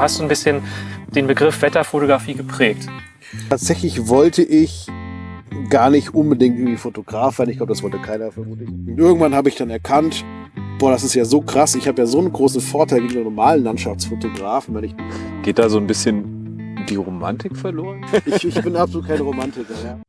du hast so ein bisschen den Begriff Wetterfotografie geprägt. Tatsächlich wollte ich gar nicht unbedingt irgendwie Fotograf werden. Ich glaube, das wollte keiner vermutlich. Und irgendwann habe ich dann erkannt, boah, das ist ja so krass. Ich habe ja so einen großen Vorteil gegenüber normalen Landschaftsfotografen. Wenn ich Geht da so ein bisschen die Romantik verloren? ich, ich bin absolut kein Romantiker. Ja.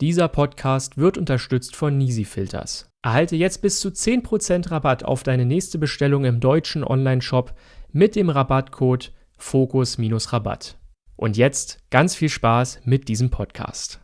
Dieser Podcast wird unterstützt von Nisi Filters. Erhalte jetzt bis zu 10% Rabatt auf deine nächste Bestellung im deutschen Onlineshop mit dem Rabattcode Fokus-Rabatt. Und jetzt ganz viel Spaß mit diesem Podcast.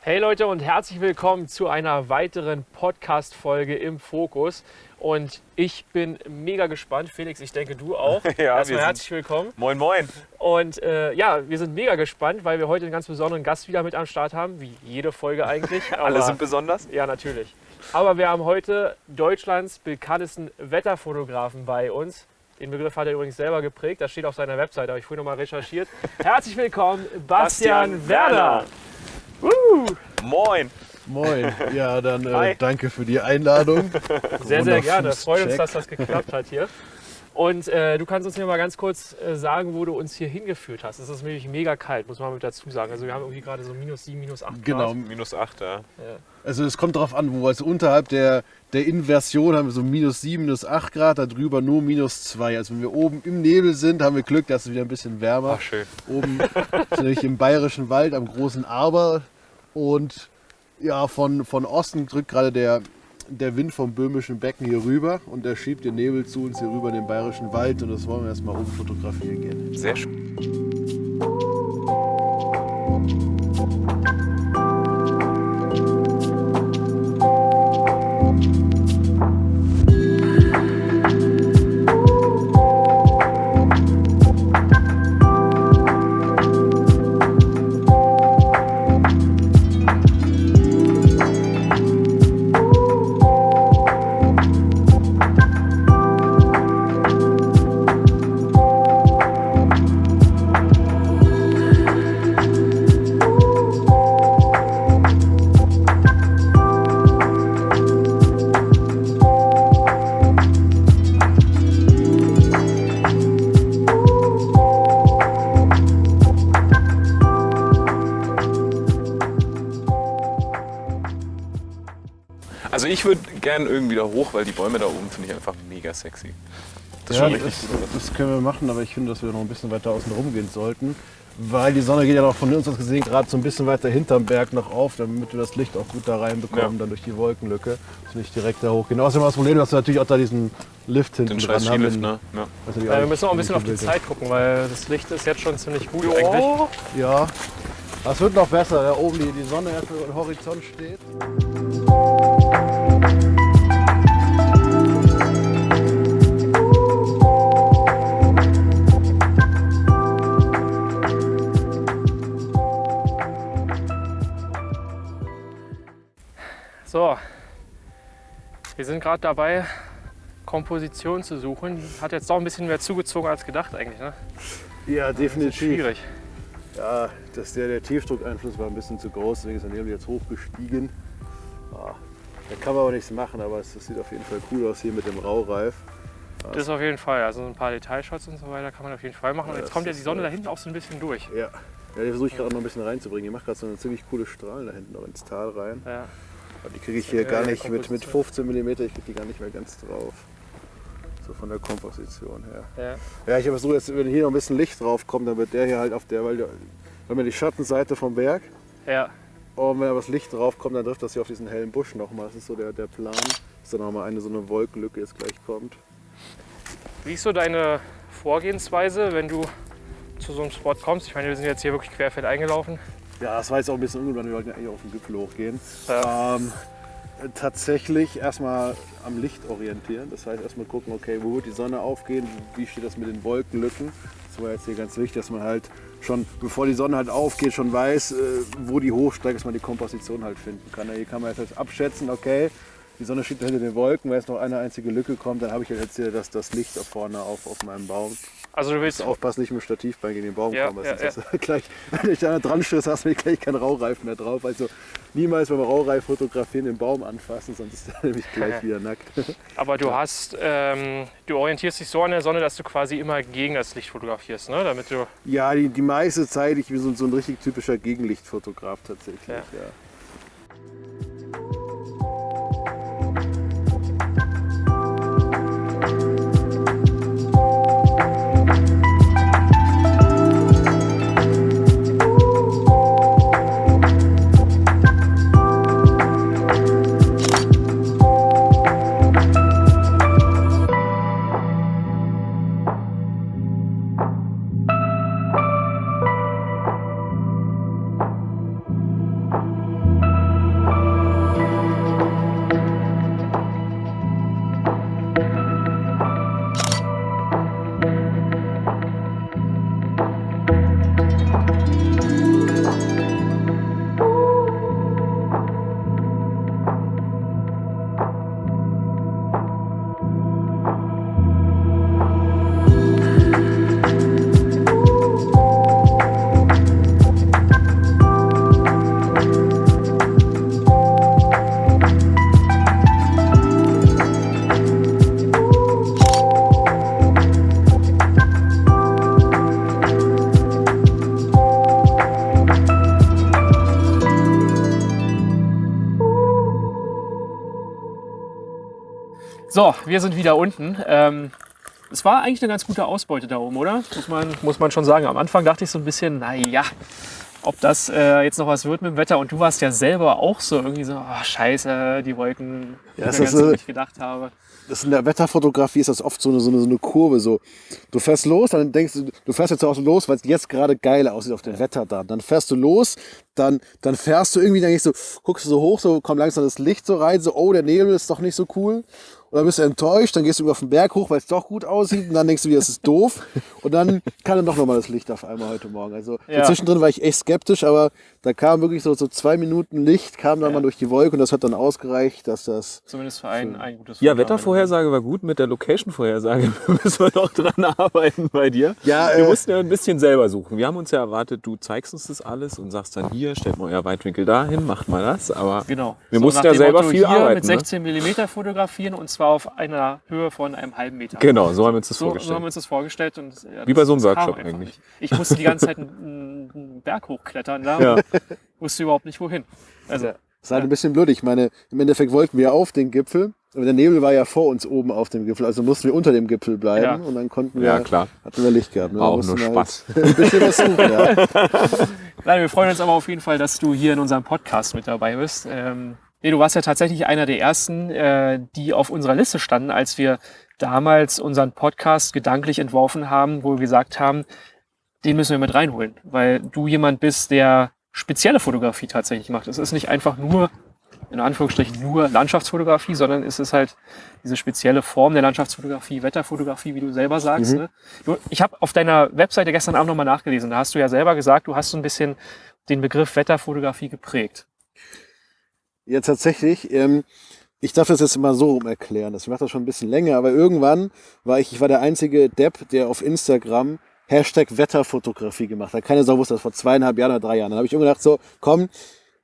Hey Leute und herzlich willkommen zu einer weiteren Podcast-Folge im Fokus. Und ich bin mega gespannt. Felix, ich denke du auch. Ja, Erstmal wir herzlich sind- willkommen. Moin, moin. Und äh, ja, wir sind mega gespannt, weil wir heute einen ganz besonderen Gast wieder mit am Start haben, wie jede Folge eigentlich. Alle Aber- sind besonders? Ja, natürlich. Aber wir haben heute Deutschlands bekanntesten Wetterfotografen bei uns. Den Begriff hat er übrigens selber geprägt. Das steht auf seiner Website, habe ich vorhin noch mal recherchiert. Herzlich willkommen, Bastian, Bastian Werner. Werner. Moin. Moin. Ja, dann äh, danke für die Einladung. Sehr, sehr gerne. Freut uns, dass das geklappt hat hier. Und äh, du kannst uns hier mal ganz kurz äh, sagen, wo du uns hier hingeführt hast. Es ist nämlich mega kalt, muss man mit dazu sagen. Also wir haben irgendwie gerade so minus 7, minus 8 Genau. Grad. Minus 8, ja. Also es kommt darauf an, wo. Also unterhalb der, der Inversion haben wir so minus 7, minus 8 Grad, darüber nur minus 2. Also wenn wir oben im Nebel sind, haben wir Glück, dass es wieder ein bisschen wärmer. Ach, schön. Oben sind nämlich im bayerischen Wald am großen Arber und ja, von, von Osten drückt gerade der, der Wind vom böhmischen Becken hier rüber und der schiebt den Nebel zu uns hier rüber in den bayerischen Wald und das wollen wir erstmal oben fotografieren gehen. Sehr schön. Gern irgendwie da hoch, weil die Bäume da oben finde ich einfach mega sexy. Das Ja, das, das können wir machen, aber ich finde, dass wir noch ein bisschen weiter außen rum gehen sollten. Weil die Sonne geht ja noch von uns aus gesehen gerade so ein bisschen weiter hinterm Berg noch auf, damit wir das Licht auch gut da reinbekommen, Ja. dann durch die Wolkenlücke. Dass wir nicht direkt da hochgehen. Außerdem das Problem, dass wir natürlich auch da diesen Lift hinten Den dran scheiß haben. Den- ne? Ja. natürlich Ja, wir müssen auch ein bisschen auf die Zeit gucken, weil das Licht ist jetzt schon ziemlich gut eigentlich. ist. Ja, das wird noch besser, da oben die, die Sonne erst über den Horizont steht. So, wir sind gerade dabei, Komposition zu suchen. Hat jetzt doch ein bisschen mehr zugezogen als gedacht eigentlich. Ne? Ja, ist definitiv. schwierig. Ja, das, der, der Tiefdruckeinfluss war ein bisschen zu groß, deswegen ist er neben jetzt hochgestiegen. Ah, da kann man aber nichts machen, aber es, das sieht auf jeden Fall cool aus hier mit dem Raureif. Das ist auf jeden Fall. Also ein paar Detailshots und so weiter kann man auf jeden Fall machen. Und Ja, jetzt kommt ja die Sonne da hinten auch so ein bisschen durch. Ja, ja die versuche ich gerade noch ein bisschen reinzubringen. Die macht gerade so eine ziemlich coole Strahlen da hinten noch ins Tal rein. Ja. Aber die kriege ich hier ist gar nicht mit, mit Komposition. 15 mm, ich kriege die gar nicht mehr ganz drauf. So von der Komposition her. Ja. Ja, ich habe so jetzt, wenn hier noch ein bisschen Licht drauf kommt, dann wird der hier halt auf der, weil wir haben ja die Schattenseite vom Berg. ja. Und wenn da was Licht drauf kommt, dann trifft das hier auf diesen hellen Busch nochmal. Das ist so der, der Plan, dass dann nochmal eine so eine Wolkenlücke jetzt gleich kommt. Wie ist so deine Vorgehensweise, wenn du zu so einem Spot kommst? Ich meine, wir sind jetzt hier wirklich querfeld eingelaufen. Ja, das war jetzt auch ein bisschen weil wir wollten ja eigentlich auf den Gipfel hochgehen. Ja. Ähm, Tatsächlich erstmal am Licht orientieren. Das heißt erstmal gucken, okay, wo wird die Sonne aufgehen, wie steht das mit den Wolkenlücken. Das war jetzt hier ganz wichtig, dass man halt schon, bevor die Sonne halt aufgeht, schon weiß, äh, wo die hochsteigt, dass man die Komposition halt finden kann. Hier kann man jetzt halt abschätzen, okay, die Sonne steht hinter den Wolken, wenn jetzt noch eine einzige Lücke kommt, dann habe ich halt jetzt hier das, das Licht da vorne auf, auf meinem Baum. Also du willst Aufpassen, nicht mit dem Stativbein gegen den Baum Ja, kommen. ja, du gleich, wenn ich da dran stößt, hast du gleich keinen Raureifen mehr drauf. Also niemals beim Raureif fotografieren den Baum anfassen, sonst ist er nämlich gleich wieder nackt. Aber du hast, ähm, du orientierst dich so an der Sonne, dass du quasi immer gegen das Licht fotografierst, ne? Damit du. Ja, die, die meiste Zeit, ich bin so, so ein richtig typischer Gegenlichtfotograf tatsächlich. Ja. So, wir sind wieder unten. Ähm, es war eigentlich eine ganz gute Ausbeute da oben, oder? Muss man, muss man schon sagen. Am Anfang dachte ich so ein bisschen, naja, ob das äh, jetzt noch was wird mit dem Wetter. Und du warst ja selber auch so irgendwie so, oh, scheiße, die Wolken, Ja, ich das ist so- nicht gedacht habe. Das in der Wetterfotografie ist das oft so eine, so eine, so eine Kurve. So. Du fährst los, dann denkst du, du fährst jetzt auch los, weil es jetzt gerade geil aussieht auf dem Wetter da. Dann fährst du los, dann, dann fährst du irgendwie, dann gehst du, guckst du so hoch, so kommt langsam das Licht so rein, so, oh, der Nebel ist doch nicht so cool. Und dann bist du enttäuscht, dann gehst du über auf den Berg hoch, weil es doch gut aussieht. Und dann denkst du wieder, das ist doof. Und dann kam dann doch nochmal das Licht auf einmal heute Morgen. Also Ja. zwischendrin war ich echt skeptisch, aber da kam wirklich so, so zwei Minuten Licht, kam dann mal durch die Wolke und das hat dann ausgereicht, dass das Zumindest für ein, ein gutes Ja. Wettervorhersage war gut. Mit der Location-Vorhersage müssen wir noch dran arbeiten bei dir. Ja, wir äh, mussten ja ein bisschen selber suchen. Wir haben uns ja erwartet, du zeigst uns das alles und sagst dann hier, stellt mal euer Weitwinkel dahin, macht mal das. Aber Genau. Wir So mussten ja selber Motto, viel hier arbeiten, mit ne? 16 mm fotografieren und zwar auf einer Höhe von einem halben Meter. genau, so haben wir uns das So, so vorgestellt. haben wir uns das vorgestellt. Und, ja, Wie das- bei so einem Workshop eigentlich. nicht. Ich musste die ganze Zeit einen, einen Berg hochklettern da Ja. und wusste überhaupt nicht wohin. Also, Das ist halt ein bisschen blöd. Ich meine, im Endeffekt wollten wir auf den Gipfel, aber der Nebel war ja vor uns oben auf dem Gipfel, also mussten wir unter dem Gipfel bleiben Ja. und dann konnten wir, Ja, klar. hatten wir Licht gehabt. Ne? War auch nur halt Spaß. Ein bisschen was suchen, ja. Nein, wir freuen uns aber auf jeden Fall, dass du hier in unserem Podcast mit dabei bist. Ähm, nee, du warst ja tatsächlich einer der ersten, äh, die auf unserer Liste standen, als wir damals unseren Podcast gedanklich entworfen haben, wo wir gesagt haben, den müssen wir mit reinholen, weil du jemand bist, der spezielle Fotografie tatsächlich macht. Es ist nicht einfach nur, in Anführungsstrichen, nur Landschaftsfotografie, sondern es ist halt diese spezielle Form der Landschaftsfotografie, Wetterfotografie, wie du selber sagst. Mhm. Ne? Du, ich habe auf deiner Webseite gestern Abend nochmal nachgelesen. Da hast du ja selber gesagt, du hast so ein bisschen den Begriff Wetterfotografie geprägt. Ja, tatsächlich. Ähm, ich darf das jetzt mal so rum erklären. Das macht das schon ein bisschen länger, aber irgendwann war ich, ich war der einzige Depp, der auf Instagram Hashtag Wetterfotografie gemacht hat. Keine Sau wusste das vor zweieinhalb Jahren oder drei Jahren. Dann habe ich irgendwann gedacht, so, komm,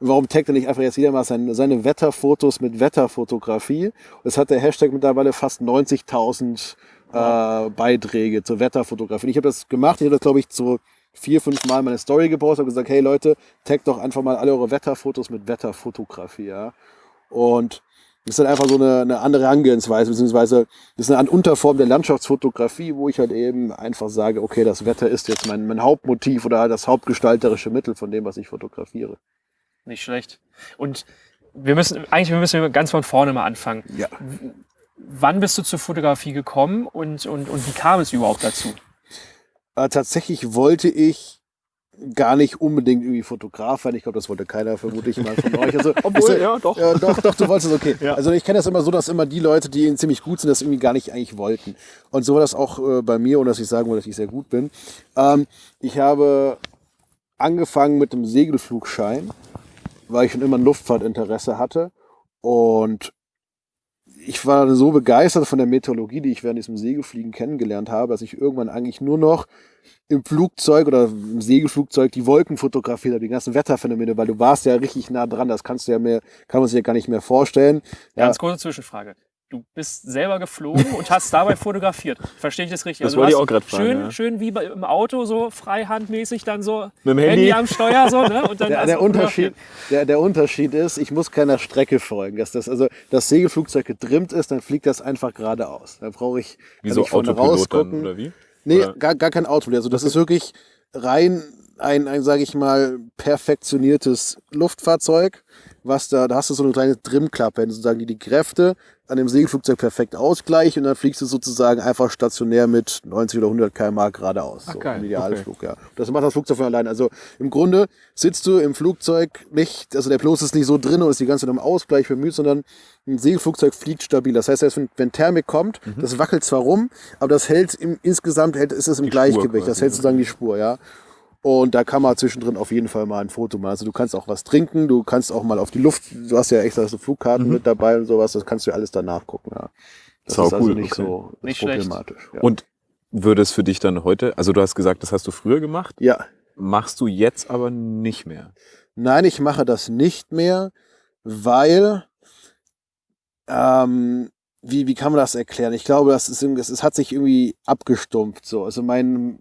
warum taggt er nicht einfach jetzt jeder mal seine, seine Wetterfotos mit Wetterfotografie? Und es hat der Hashtag mittlerweile fast 90.000 äh, Beiträge zur Wetterfotografie. Ich habe das gemacht, ich habe das, glaube ich, so vier, fünf Mal meine Story gepostet und gesagt, hey Leute, taggt doch einfach mal alle eure Wetterfotos mit Wetterfotografie, ja. Und das ist dann einfach so eine, eine andere Herangehensweise, beziehungsweise das ist eine Unterform der Landschaftsfotografie, wo ich halt eben einfach sage, okay, das Wetter ist jetzt mein, mein Hauptmotiv oder halt das hauptgestalterische Mittel von dem, was ich fotografiere. Nicht schlecht. Und wir müssen, eigentlich müssen wir ganz von vorne mal anfangen. Ja. Wann bist du zur Fotografie gekommen und, und, und wie kam es überhaupt dazu? Äh, tatsächlich wollte ich gar nicht unbedingt irgendwie Fotograf werden. Ich glaube, das wollte keiner, vermute ich mal von euch. Also, Obwohl, ist, ja, doch. Ja, doch, doch, du wolltest es, okay. Ja. Also ich kenne das immer so, dass immer die Leute, die ziemlich gut sind, das irgendwie gar nicht eigentlich wollten. Und so war das auch äh, bei mir, ohne dass ich sagen wollte, dass ich sehr gut bin. Ähm, ich habe angefangen mit dem Segelflugschein, weil ich schon immer ein Luftfahrtinteresse hatte. Und ich war so begeistert von der Meteorologie, die ich während diesem Segelfliegen kennengelernt habe, dass ich irgendwann eigentlich nur noch im Flugzeug oder im Segelflugzeug die Wolken fotografiert habe, die ganzen Wetterphänomene, weil du warst ja richtig nah dran, das kannst du ja mehr, kann man sich ja gar nicht mehr vorstellen. Ja, Ganz kurze Zwischenfrage. Du bist selber geflogen und hast dabei fotografiert. Verstehe ich das richtig? Das Also wollte ich auch gerade fragen, Schön, ja. schön wie bei, im Auto, so freihandmäßig dann so Mit dem Handy. am Steuer so, ne? Und dann der, der, Unterschied, der, der Unterschied ist, ich muss keiner Strecke folgen. Dass das, also das Segelflugzeug getrimmt ist, dann fliegt das einfach geradeaus. Da brauche ich, Wie kann so ich vorne Autopilot dann, rausgucken. oder wie? Nee, Oder? gar, gar kein Auto. Also das ist wirklich rein ein, ein sage ich mal, perfektioniertes Luftfahrzeug, was da, da hast du so eine kleine Trimklappe, sozusagen, die die Kräfte an dem Segelflugzeug perfekt ausgleicht und dann fliegst du sozusagen einfach stationär mit 90 oder 100 km/h geradeaus. So geil, im Idealflug, ja. Das macht das Flugzeug von allein. Also im Grunde sitzt du im Flugzeug nicht, also der Pilot ist nicht so drin und ist die ganze Zeit im Ausgleich bemüht, sondern ein Segelflugzeug fliegt stabil. Das heißt, wenn, wenn Thermik kommt, das wackelt zwar rum, aber das hält im, insgesamt hält, ist es im Die Gleichgewicht. das hält sozusagen die Spur, ja. Und da kann man zwischendrin auf jeden Fall mal ein Foto machen. Also du kannst auch was trinken, du kannst auch mal auf die Luft, du hast ja extra so Flugkarten mit dabei und sowas, das kannst du ja alles danach gucken, ja. Das Sau ist also cool, nicht okay. so Nicht schlecht. problematisch. Ja. Und würde es für dich dann heute, also du hast gesagt, das hast du früher gemacht, ja, machst du jetzt aber nicht mehr. Nein, ich mache das nicht mehr, weil, ähm, wie, wie kann man das erklären? Ich glaube, das ist, irgendwie- es es hat sich irgendwie abgestumpft, so. Also mein,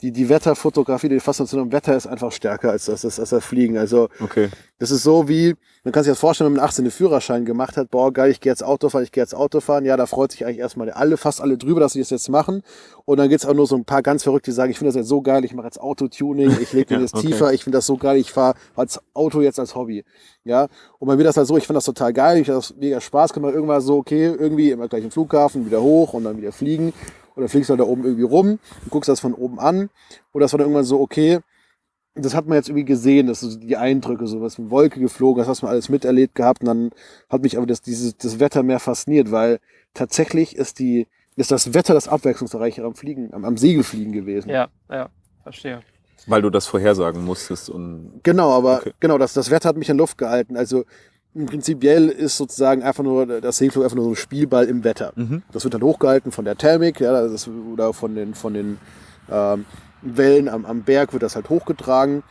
die, die Wetterfotografie, die Faszination am Wetter ist einfach stärker als das, als das Fliegen. Also, Okay. das ist so wie, man kann sich das vorstellen, wenn man 18 den Führerschein gemacht hat, boah, geil, ich gehe jetzt Auto fahren, ich gehe jetzt Auto fahren. Ja, da freut sich eigentlich erstmal alle, fast alle drüber, dass sie das jetzt machen. Und dann gibt's auch nur so ein paar ganz Verrückte, die sagen, ich finde das jetzt so geil, ich mache jetzt Autotuning, ich lege den Ja, jetzt okay. tiefer, ich finde das so geil, ich fahre als Auto jetzt als Hobby. Ja, und bei mir das halt so, ich fand das total geil, ich hab das mega Spaß gemacht, irgendwann so, okay, irgendwie immer gleich im Flughafen, wieder hoch und dann wieder fliegen. Und dann fliegst du halt da oben irgendwie rum, du guckst das von oben an. Und das war dann irgendwann so, okay, das hat man jetzt irgendwie gesehen, dass so die Eindrücke, so was mit Wolke geflogen, das hast man alles miterlebt gehabt. Und dann hat mich aber das, dieses, das Wetter mehr fasziniert, weil tatsächlich ist die, ist das Wetter das Abwechslungsreichere am Fliegen, am, am Segelfliegen gewesen. Ja, ja, verstehe. Weil du das vorhersagen musstest und Genau, aber Okay. genau, das, das Wetter hat mich in Luft gehalten. Also Prinzipiell ist sozusagen einfach nur das Segelflug einfach nur so ein Spielball im Wetter. Mhm. Das wird dann hochgehalten von der Thermik, ja, ist, oder von den, von den ähm, Wellen am, am Berg wird das halt hochgetragen.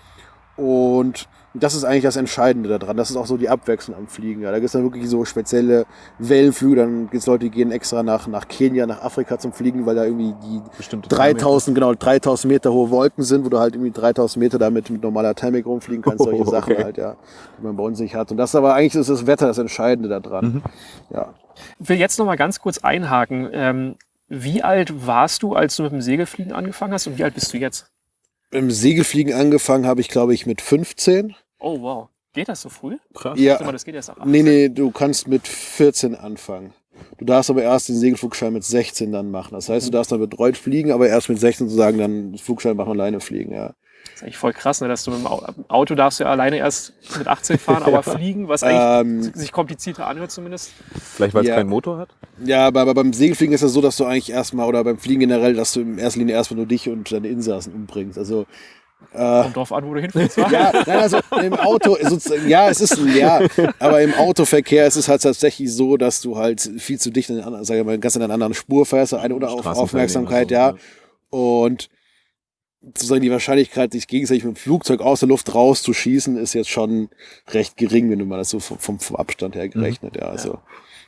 Und das ist eigentlich das Entscheidende daran. Das ist auch so die Abwechslung am Fliegen. Ja. Da gibt es dann wirklich so spezielle Wellenflüge. Dann gibt es Leute, die gehen extra nach, nach Kenia, nach Afrika zum Fliegen, weil da irgendwie die bestimmte 3000, genau, 3000 Meter hohe Wolken sind, wo du halt irgendwie 3000 Meter damit mit normaler Thermik rumfliegen kannst, solche Oh, Sachen okay. halt, ja, die man bei uns nicht hat. Und das aber eigentlich ist das Wetter das Entscheidende daran. Mhm. Ja. Ich will jetzt noch mal ganz kurz einhaken. Ähm, wie alt warst du, als du mit dem Segelfliegen angefangen hast und wie alt bist du jetzt? Im Segelfliegen angefangen habe ich, glaube ich, mit 15. Oh, wow. Geht das so früh? Krass. Ja. Mal, das geht erst ab 18. Nee, nee, du kannst mit 14 anfangen. Du darfst aber erst den Segelflugschein mit 16 dann machen. Das heißt, du darfst dann betreut fliegen, aber erst mit 16 sozusagen dann den Flugschein machen alleine fliegen, ja. Das ist eigentlich voll krass, ne, dass du mit dem Au- Auto darfst du ja alleine erst mit 18 fahren, aber fliegen, was eigentlich Ähm, sich komplizierter anhört zumindest. Vielleicht weil es Ja. keinen Motor hat? ja, aber, aber beim Segelfliegen ist es so, dass du eigentlich erstmal, oder beim Fliegen generell, dass du in erster Linie erstmal nur dich und deine Insassen umbringst. Also, äh, Kommt drauf an, wo du hinfliegst. wa? Ja, nein, also im Auto, ja, es ist ein Ja, aber im Autoverkehr ist es halt tatsächlich so, dass du halt viel zu dicht in den anderen, sag ich mal, ganz in einer anderen Spur fährst, eine oder auf Aufmerksamkeit, oder ja. so, Und sozusagen die Wahrscheinlichkeit, sich gegenseitig mit dem Flugzeug aus der Luft rauszuschießen, ist jetzt schon recht gering, wenn du mal das so vom, vom, Abstand her gerechnet, ja. Also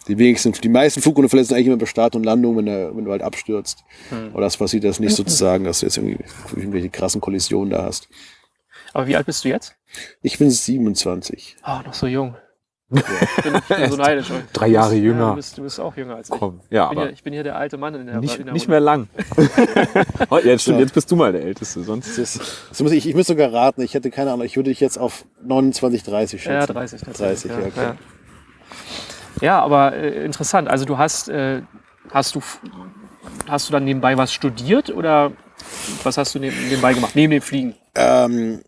die wenigsten, die meisten Flugunfälle sind eigentlich immer bei Start und Landung, wenn, der, wenn du halt abstürzt. Aber das passiert jetzt nicht sozusagen, dass du jetzt irgendwie irgendwelche krassen Kollisionen da hast. Aber wie alt bist du jetzt? Ich bin 27. Ah, noch so jung. Ich bin, ich bin so neidisch. Drei Jahre bist- jünger. Ja, du, bist, du bist auch jünger als ich. Komm. Ja, ich, bin aber hier, ich bin hier der alte Mann in der, nicht, in der nicht mehr lang. Oh, jetzt, stimmt, jetzt bist du mal der Älteste. Sonst Das ist, das muss ich, ich muss sogar raten, ich hätte keine Ahnung, ich würde dich jetzt auf 29, 30 schätzen. Ja, 30 tatsächlich. 30, ja, okay. ja. ja aber äh, interessant. Also du hast, äh, hast du, hast du dann nebenbei was studiert oder was hast du neben, nebenbei gemacht? Neben dem Fliegen? Ähm,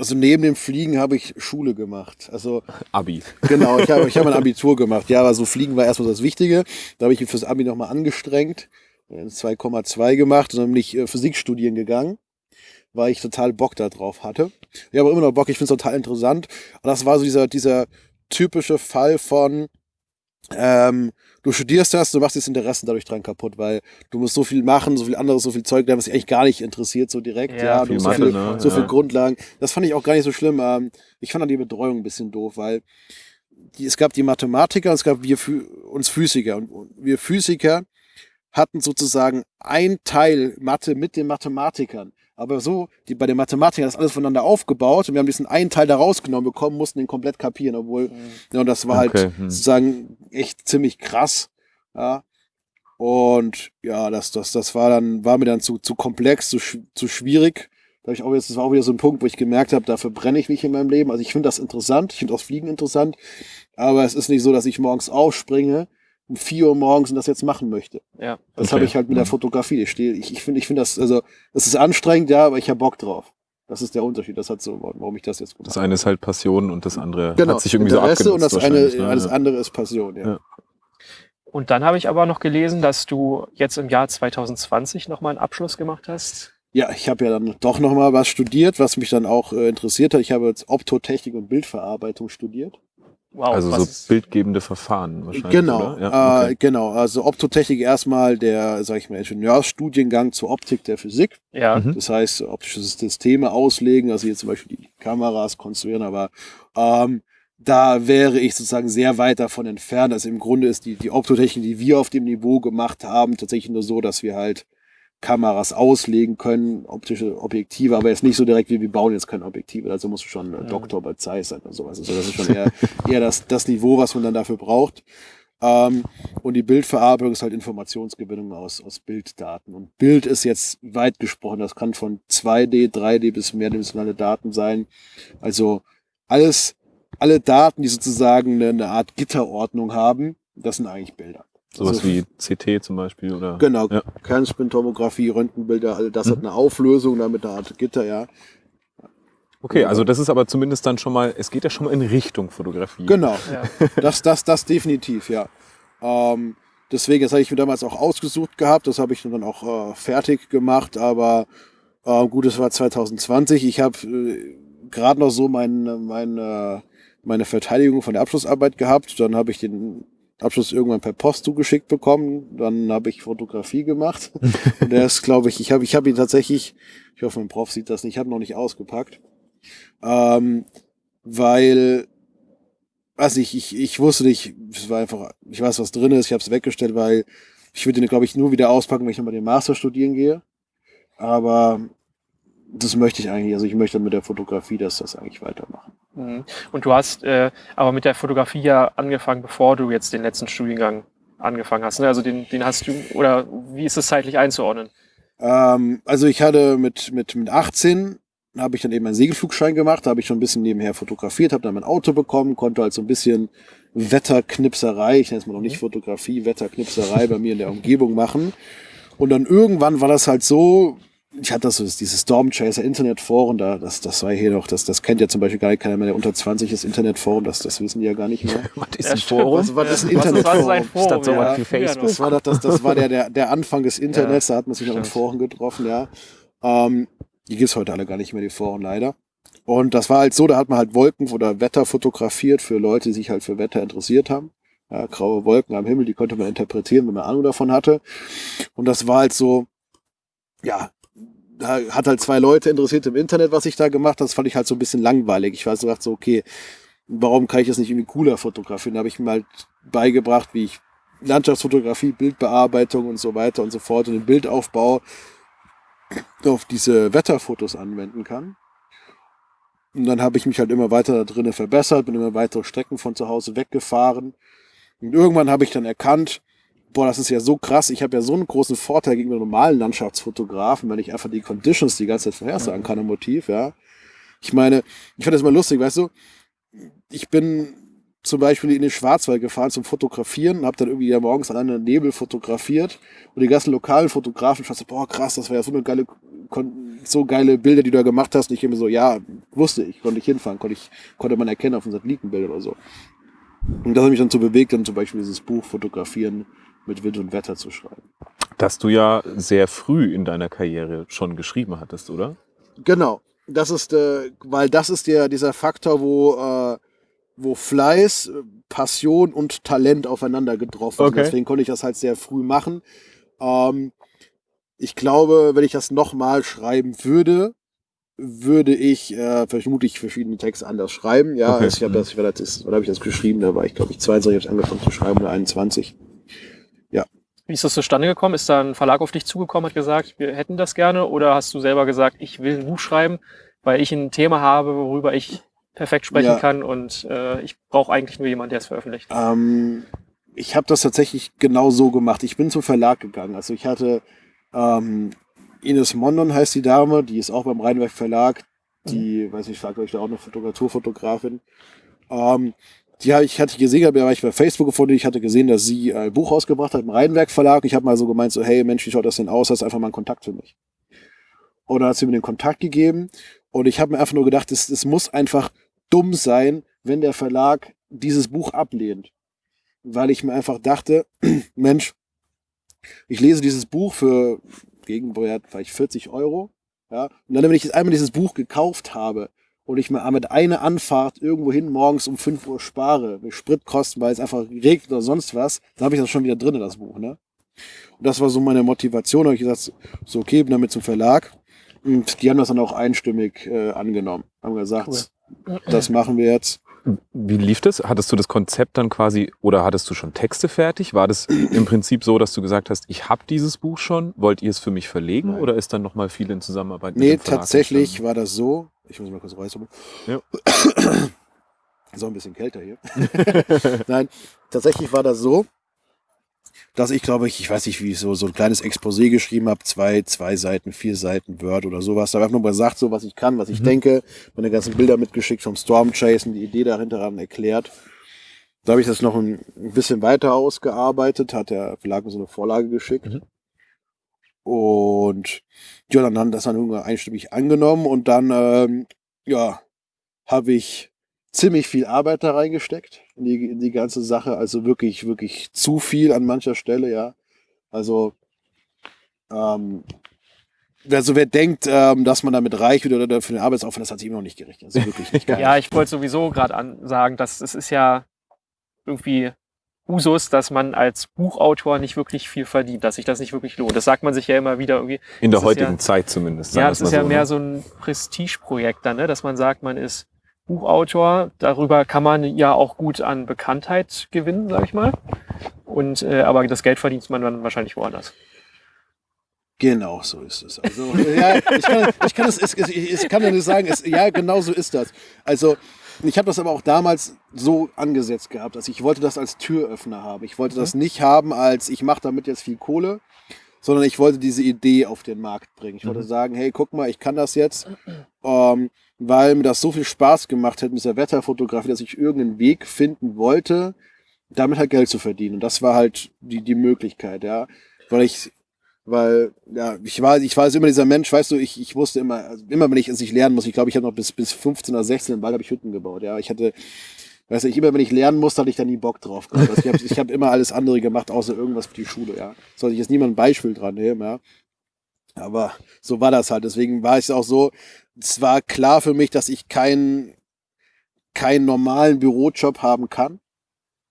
also neben dem Fliegen habe ich Schule gemacht. Also Abi. genau, ich habe ich hab ein Abitur gemacht. Ja, aber so Fliegen war erstmal das Wichtige. Da habe ich mich fürs Abi nochmal angestrengt. 2,2 gemacht und dann bin ich äh, Physik studieren gegangen, weil ich total Bock da drauf hatte. Ich habe immer noch Bock, ich finde es total interessant. Und das war so dieser, dieser typische Fall von, ähm, du studierst das, du machst das Interessen dadurch dran kaputt, weil du musst so viel machen, so viel anderes, so viel Zeug, was dich eigentlich gar nicht interessiert, so direkt. Ja, Ja, du musst so Mathe, viel, ne? so viel. Grundlagen. Das fand ich auch gar nicht so schlimm. Ähm, ich fand dann die Betreuung ein bisschen doof, weil die, es gab die Mathematiker und es gab wir uns Physiker. Und wir Physiker hatten sozusagen ein Teil Mathe mit den Mathematikern. Aber so, die, bei den Mathematikern ist alles voneinander aufgebaut und wir haben diesen einen Teil da rausgenommen bekommen, mussten den komplett kapieren, obwohl, ja, und das war Okay, halt hm. sozusagen echt ziemlich krass. Ja. Und ja, das, das, das war dann, war mir dann zu, zu komplex, zu, zu schwierig. Da ich auch jetzt, das war auch wieder so ein Punkt, wo ich gemerkt habe, dafür brenne ich nicht in meinem Leben. Also ich finde das interessant, ich finde auch Fliegen interessant, aber es ist nicht so, dass ich morgens aufspringe, um 4 Uhr morgens und das jetzt machen möchte. Ja. Das Okay. habe ich halt mit der Mhm. Fotografie. Ich stehe, ich, ich finde, ich finde das, also, das ist anstrengend, ja, aber ich habe Bock drauf. Das ist der Unterschied. Das hat so, warum ich das jetzt gemacht Das eine ist halt Passion und das andere Genau, hat sich irgendwie so Interesse abgenutzt und das eine, ne? das Ja. andere ist Passion, ja. Ja. Und dann habe ich aber noch gelesen, dass du jetzt im Jahr 2020 nochmal einen Abschluss gemacht hast. Ja, ich habe ja dann doch noch mal was studiert, was mich dann auch äh, interessiert hat. Ich habe jetzt Optotechnik und Bildverarbeitung studiert. Wow, Also so bildgebende Verfahren wahrscheinlich, Genau, oder? Ja, äh, okay. genau. Also Optotechnik erstmal der, sag ich mal, Ingenieursstudiengang zur Optik der Physik. ja. Mhm. Das heißt, optische Systeme auslegen, also hier zum Beispiel die Kameras konstruieren, aber ähm, da wäre ich sozusagen sehr weit davon entfernt. Also im Grunde ist die, die Optotechnik, die wir auf dem Niveau gemacht haben, tatsächlich nur so, dass wir halt Kameras auslegen können, optische Objektive, aber jetzt nicht so direkt wie wir bauen jetzt keine Objektive. Also musst du schon Mhm. Doktor bei Zeiss sein oder sowas. Also das ist schon eher, eher das, das Niveau, was man dann dafür braucht. Ähm, und die Bildverarbeitung ist halt Informationsgewinnung aus, aus Bilddaten. Und Bild ist jetzt weit gesprochen. Das kann von 2D, 3D bis mehrdimensionale Daten sein. Also alles, alle Daten, die sozusagen eine, eine Art Gitterordnung haben, das sind eigentlich Bilder. Sowas Also- wie CT zum Beispiel, oder? Genau, Ja. Kernspintomographie, Röntgenbilder, all das Mhm. hat eine Auflösung, damit eine Art Gitter, ja. Okay, also das ist aber zumindest dann schon mal, es geht ja schon mal in Richtung Fotografie. Genau. Ja. Das, das, das definitiv, ja. Ähm, deswegen, das habe ich mir damals auch ausgesucht gehabt, das habe ich dann auch äh, fertig gemacht, aber äh, gut, es war 2020. Ich habe äh, gerade noch so mein, mein, meine Verteidigung von der Abschlussarbeit gehabt. Dann habe ich den Abschluss irgendwann per Post zugeschickt bekommen. Dann habe ich Fotografie gemacht. Und der ist, glaube ich, ich habe ich hab ihn tatsächlich, ich hoffe, mein Prof sieht das nicht, ich habe ihn noch nicht ausgepackt. Ähm, weil weiß nicht, ich, ich wusste nicht, es war einfach, ich weiß, was drin ist, ich habe es weggestellt, weil ich würde den, glaube ich, nur wieder auspacken, wenn ich nochmal den Master studieren gehe. Aber das möchte ich eigentlich, also ich möchte mit der Fotografie das, das eigentlich weitermachen. Mhm. Und du hast äh, aber mit der Fotografie ja angefangen, bevor du jetzt den letzten Studiengang angefangen hast. Ne? Also den, den hast du, oder wie ist es zeitlich einzuordnen? Ähm, also ich hatte mit, mit, mit 18 habe ich dann eben einen Segelflugschein gemacht, da habe ich schon ein bisschen nebenher fotografiert, habe dann mein Auto bekommen, konnte halt so ein bisschen Wetterknipserei, ich nenne es mal noch nicht Fotografie, Wetterknipserei bei mir in der Umgebung machen. Und dann irgendwann war das halt so, ich hatte das so, dieses Stormchaser Internetforum, da, das, das war hier noch, das, das kennt ja zum Beispiel gar nicht keiner mehr, der unter 20 ist Internetforum, das, das wissen die ja gar nicht mehr. Was ist Ja, ein. Forum? Was, was ist ein Was ist- was ist ein Internetforum? Forum? Statt so ja. was wie Facebook. Das war, das, das, das war der, der, der Anfang des Internets, da hat man sich noch in. Foren getroffen, ja. Ähm, die gibt's heute alle gar nicht mehr, die Foren leider. Und das war halt so, da hat man halt Wolken oder Wetter fotografiert für Leute, die sich halt für Wetter interessiert haben. Ja, graue Wolken am Himmel, die konnte man interpretieren, wenn man Ahnung davon hatte. Und das war halt so, ja, da hat halt zwei Leute interessiert im Internet, was ich da gemacht habe. Das fand ich halt so ein bisschen langweilig. Ich war so gedacht so, okay, warum kann ich das nicht irgendwie cooler fotografieren? Da habe ich mir halt beigebracht, wie ich Landschaftsfotografie, Bildbearbeitung und so weiter und so fort und den Bildaufbau auf diese Wetterfotos anwenden kann. Und dann habe ich mich halt immer weiter da drinnen verbessert, bin immer weitere Strecken von zu Hause weggefahren. Und irgendwann habe ich dann erkannt, boah, das ist ja so krass, ich habe ja so einen großen Vorteil gegenüber normalen Landschaftsfotografen, weil ich einfach die Conditions die ganze Zeit vorhersagen kann im Motiv, ja. Ich meine, ich fand das immer lustig, weißt du, ich bin zum Beispiel in den Schwarzwald gefahren zum Fotografieren und habe dann irgendwie ja morgens alleine Nebel fotografiert und die ganzen lokalen Fotografen fanden, boah krass, das war ja so eine geile so geile Bilder, die du da gemacht hast. Und ich immer so, ja, wusste ich, konnte ich hinfahren, konnte ich, konnte man erkennen auf dem Satellitenbild oder so. Und das hat mich dann so bewegt, dann zum Beispiel dieses Buch Fotografieren mit Wind und Wetter zu schreiben. Das du ja sehr früh in deiner Karriere schon geschrieben hattest, oder? Genau. Das ist, äh, weil das ist der, dieser Faktor, wo, äh, wo Fleiß, Passion und Talent aufeinander getroffen Okay. sind. Deswegen konnte ich das halt sehr früh machen. Ähm, ich glaube, wenn ich das nochmal schreiben würde, würde ich äh, vermutlich verschiedene Texte anders schreiben. Ja, Okay. ich habe das, ich war das, wann habe ich das geschrieben? Da war ich, glaube ich, 22, habe ich angefangen zu schreiben oder 21. Wie ist das zustande gekommen? Ist da ein Verlag auf dich zugekommen, hat gesagt, wir hätten das gerne? Oder hast du selber gesagt, ich will ein Buch schreiben, weil ich ein Thema habe, worüber ich perfekt sprechen Ja. kann und äh, ich brauche eigentlich nur jemanden, der es veröffentlicht? Ähm, ich habe das tatsächlich genau so gemacht. Ich bin zum Verlag gegangen. Also ich hatte ähm, Ines Mondon heißt die Dame, die ist auch beim Rheinwerk Verlag. Die, weiß nicht, fragt euch da auch eine Naturfotografin. Ähm, hab ich hatte gesehen, habe ich bei Facebook gefunden. Ich hatte gesehen, dass sie ein Buch rausgebracht hat im Rheinwerk Verlag. Ich habe mal so gemeint, so hey Mensch, wie schaut das denn aus? Hast einfach mal einen Kontakt für mich? Und dann hat sie mir den Kontakt gegeben. Und ich habe mir einfach nur gedacht, es, es muss einfach dumm sein, wenn der Verlag dieses Buch ablehnt. Weil ich mir einfach dachte, Mensch, ich lese dieses Buch für Gegenwert vielleicht 40 Euro. Ja, und dann, wenn ich jetzt einmal dieses Buch gekauft habe und ich mir mit einer Anfahrt irgendwo hin morgens um 5 Uhr spare, mit Spritkosten, weil es einfach regnet oder sonst was, dann habe ich das schon wieder drin, das Buch. Ne? Und das war so meine Motivation. Da habe ich gesagt, so okay, bin damit zum Verlag. Und die haben das dann auch einstimmig äh, angenommen. Haben gesagt, das machen wir jetzt. Wie lief das? Hattest du das Konzept dann quasi oder hattest du schon Texte fertig? War das im Prinzip so, dass du gesagt hast, ich habe dieses Buch schon, wollt ihr es für mich verlegen Nein. oder ist dann nochmal viel in Zusammenarbeit mit Nee, dem Verlag tatsächlich entstanden? war das so. Ich muss mal kurz räuspern. Ja. Ist auch ein bisschen kälter hier. Nein, tatsächlich war das so, dass ich glaube ich, ich weiß nicht, wie ich so, so ein kleines Exposé geschrieben habe, zwei, zwei Seiten, vier Seiten Word oder sowas. Da habe ich einfach nur gesagt, so was ich kann, was ich Mhm. denke, meine ganzen Bilder mitgeschickt vom Storm Chase und die Idee dahinter dann erklärt. Da habe ich das noch ein ein bisschen weiter ausgearbeitet, hat der Verlag mir so eine Vorlage geschickt. Mhm. Und ja, dann haben das dann irgendwann einstimmig angenommen und dann, ähm, ja, habe ich ziemlich viel Arbeit da reingesteckt in die, in die ganze Sache. Also wirklich, wirklich zu viel an mancher Stelle, ja. Also, ähm, also wer denkt, ähm, dass man damit reich wird oder für den Arbeitsaufwand, das hat sich immer noch nicht gerechnet. Das ist wirklich nicht. Ja, ich wollte sowieso gerade sagen, dass es ist ja irgendwie Usus, dass man als Buchautor nicht wirklich viel verdient, dass sich das nicht wirklich lohnt. Das sagt man sich ja immer wieder irgendwie. In der das heutigen ja- Zeit zumindest. Ja, es ist ja so, mehr ne? so ein Prestigeprojekt dann, ne? dass man sagt, man ist Buchautor. Darüber kann man ja auch gut an Bekanntheit gewinnen, sag ich mal. Und äh, aber das Geld verdient man dann wahrscheinlich woanders. Genau, so ist es. Also, ja, ich kann, ich kann, es, ich, ich kann ja nicht sagen, es, ja, genau so ist das. Also, ich habe das aber auch damals so angesetzt gehabt. Also, ich wollte das als Türöffner haben. Ich wollte das nicht haben als, ich mache damit jetzt viel Kohle, sondern ich wollte diese Idee auf den Markt bringen. Ich wollte sagen, hey, guck mal, ich kann das jetzt, ähm, weil mir das so viel Spaß gemacht hat mit dieser Wetterfotografie, dass ich irgendeinen Weg finden wollte, damit halt Geld zu verdienen. Und das war halt die, die Möglichkeit, ja. Weil ich, weil, ja, ich war, ich war also immer dieser Mensch, weißt du, ich, ich wusste immer, also immer wenn ich es nicht lernen muss, ich glaube, ich habe noch bis, bis 15 oder 16 im Wald habe ich Hütten gebaut, ja. Ich hatte, weißt du, ich immer wenn ich lernen musste, hatte ich da nie Bock drauf. Also ich habe ich hab immer alles andere gemacht, außer irgendwas für die Schule, ja. Soll ich jetzt niemand ein Beispiel dran nehmen, ja. Aber so war das halt. Deswegen war es auch so, es war klar für mich, dass ich keinen, keinen normalen Bürojob haben kann.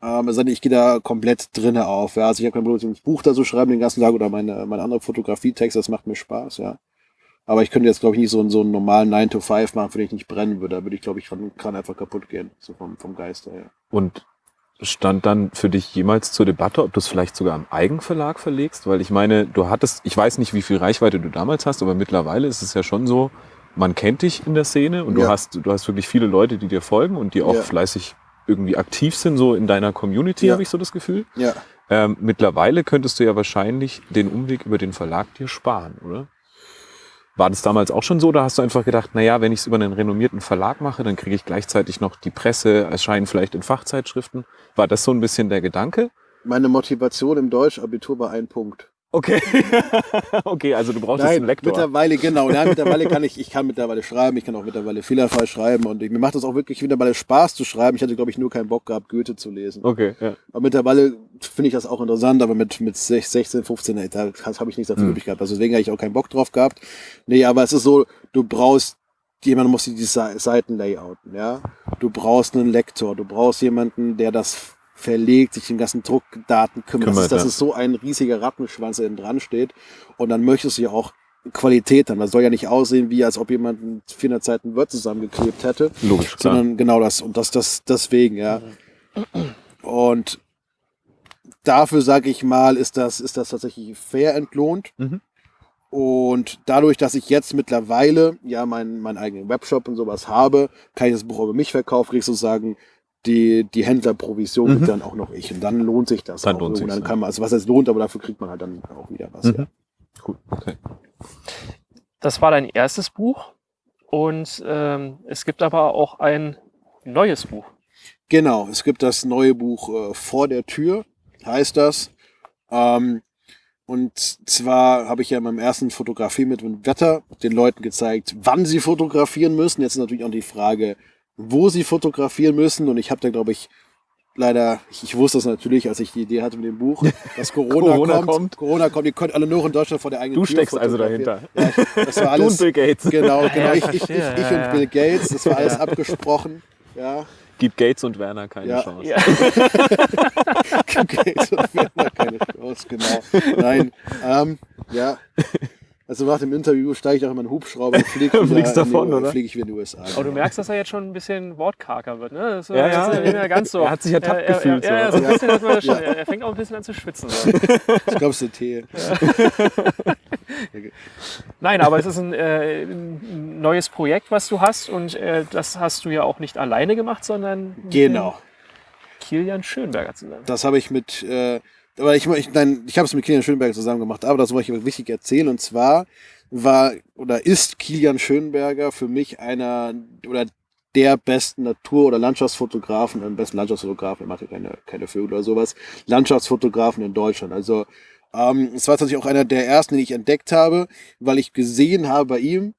Ähm, also ich gehe da komplett drinne auf. Ja. Also ich habe kein Problem, ein Buch da so schreiben den ganzen Tag oder meine, meine andere Fotografietext, das macht mir Spaß, ja. Aber ich könnte jetzt, glaube ich, nicht so, einen- so einen normalen 9 to 5 machen, für den ich nicht brennen würde. Da würde ich, glaube ich, kann einfach kaputt gehen. So vom, vom Geist her. Und stand dann für dich jemals zur Debatte, ob du es vielleicht sogar am Eigenverlag verlegst? Weil ich meine, du hattest, ich weiß nicht, wie viel Reichweite du damals hast, aber mittlerweile ist es ja schon so, man kennt dich in der Szene und du Ja. hast, du hast wirklich viele Leute, die dir folgen und die auch Ja. fleißig irgendwie aktiv sind, so in deiner Community, Ja. habe ich so das Gefühl. Ja. Ähm, mittlerweile könntest du ja wahrscheinlich den Umweg über den Verlag dir sparen, oder? War das damals auch schon so oder hast du einfach gedacht, naja, wenn ich es über einen renommierten Verlag mache, dann kriege ich gleichzeitig noch die Presse, erscheinen vielleicht in Fachzeitschriften? War das so ein bisschen der Gedanke? Meine Motivation im Deutschabitur war ein Punkt. Okay. okay, also du brauchst jetzt Nein, einen Lektor. mittlerweile, genau. Ja, mittlerweile kann ich, ich kann mittlerweile schreiben, ich kann auch mittlerweile fehlerfrei schreiben und ich, mir macht es auch wirklich mittlerweile Spaß zu schreiben. Ich hatte, glaube ich, nur keinen Bock gehabt, Goethe zu lesen. Okay, ja. Aber mittlerweile finde ich das auch interessant, aber mit, mit 16, 15, ey, da habe ich nichts dazu Hm. übrig gehabt. Also deswegen habe ich auch keinen Bock drauf gehabt. Nee, aber es ist so, du brauchst, jemand muss die Seiten layouten, ja. Du brauchst einen Lektor, du brauchst jemanden, der das verlegt, sich den ganzen Druckdaten kümmert. das, Kümmert, ist, das ja. ist so ein riesiger Rattenschwanz, der dran steht. Und dann möchtest du ja auch Qualität haben. Das soll ja nicht aussehen, wie als ob jemand 400 Seiten Word zusammengeklebt hätte Logisch, klar. sondern genau das und das das deswegen ja und dafür sage ich mal ist das ist das tatsächlich fair entlohnt Mhm. und dadurch dass ich jetzt mittlerweile ja meinen meinen eigenen Webshop und sowas habe kann ich das Buch über mich verkaufen krieg ich sozusagen die die Händlerprovision Mhm. dann auch noch ich und dann lohnt sich das Dann auch lohnt sich's, dann kann man also was es lohnt aber dafür kriegt man halt dann auch wieder was Mhm. ja. Cool, okay. Das war dein erstes Buch und ähm, es gibt aber auch ein neues Buch. Genau, es gibt das neue Buch äh, Vor der Tür, heißt das. Ähm, und zwar habe ich ja in meinem ersten Fotografie mit dem Wetter den Leuten gezeigt, wann sie fotografieren müssen. Jetzt ist natürlich auch die Frage, wo sie fotografieren müssen. Und ich habe da, glaube ich, leider, ich, ich wusste das natürlich, als ich die Idee hatte mit dem Buch, dass Corona, Corona kommt, kommt. Corona kommt. Ihr könnt alle nur in Deutschland vor der eigenen Du Tür steckst also dahinter. Ja, das war Du alles. und Bill Gates. Genau, genau. ja, ich, ich, ich, ich und. Bill Gates, das war alles abgesprochen. Ja. Gib Gates und Werner keine Ja. Chance. Ja. Okay, so wäre da keine Chance, genau. Nein, ähm, ja. Also nach dem Interview steige ich auch in meinen Hubschrauber und fliege Fliegst in die- davon, oder? fliege ich wieder in die USA. Aber du merkst, dass er jetzt schon ein bisschen wortkarger wird, ne? Das Ja, ja. das ist nicht mehr ganz so. Er hat sich ertappt er, er, gefühlt, Ja, ja, so. ein bisschen. Ja. Er, fängt auch ein bisschen an zu schwitzen. Ich glaube, es ist der Tee. Nein, aber es ist ein, äh, ein neues Projekt, was du hast und äh, das hast du ja auch nicht alleine gemacht, sondern mit Genau. Kilian Schönberger zusammen. Das habe ich mit, äh, aber ich, ich, nein, ich habe es mit Kilian Schönberger zusammen gemacht, aber das wollte ich wichtig erzählen. Und zwar war oder ist Kilian Schönberger für mich einer oder der besten Natur- oder Landschaftsfotografen, am besten Landschaftsfotografen, er macht ja keine, keine Vögel oder sowas, Landschaftsfotografen in Deutschland. Also ähm, es war tatsächlich auch einer der ersten, den ich entdeckt habe, weil ich gesehen habe bei ihm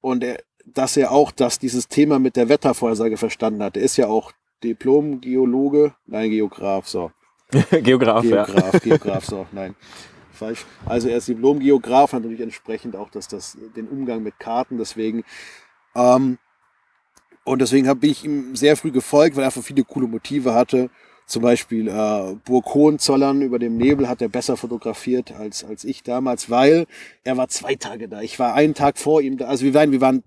und er, dass er auch dass dieses Thema mit der Wettervorhersage verstanden hat. Er ist ja auch Diplom-Geologe, nein, Geograf, so. Geograf, ja. Geograf, Geograf, so, nein. Falsch. Also er ist Diplom-Geograf, hat natürlich entsprechend auch das, das, den Umgang mit Karten, deswegen. Ähm, und deswegen bin ich ihm sehr früh gefolgt, weil er einfach viele coole Motive hatte. Zum Beispiel äh, Burg Hohenzollern über dem Nebel hat er besser fotografiert als, als ich damals, weil er war zwei Tage da. Ich war einen Tag vor ihm da. Also wir waren, wir waren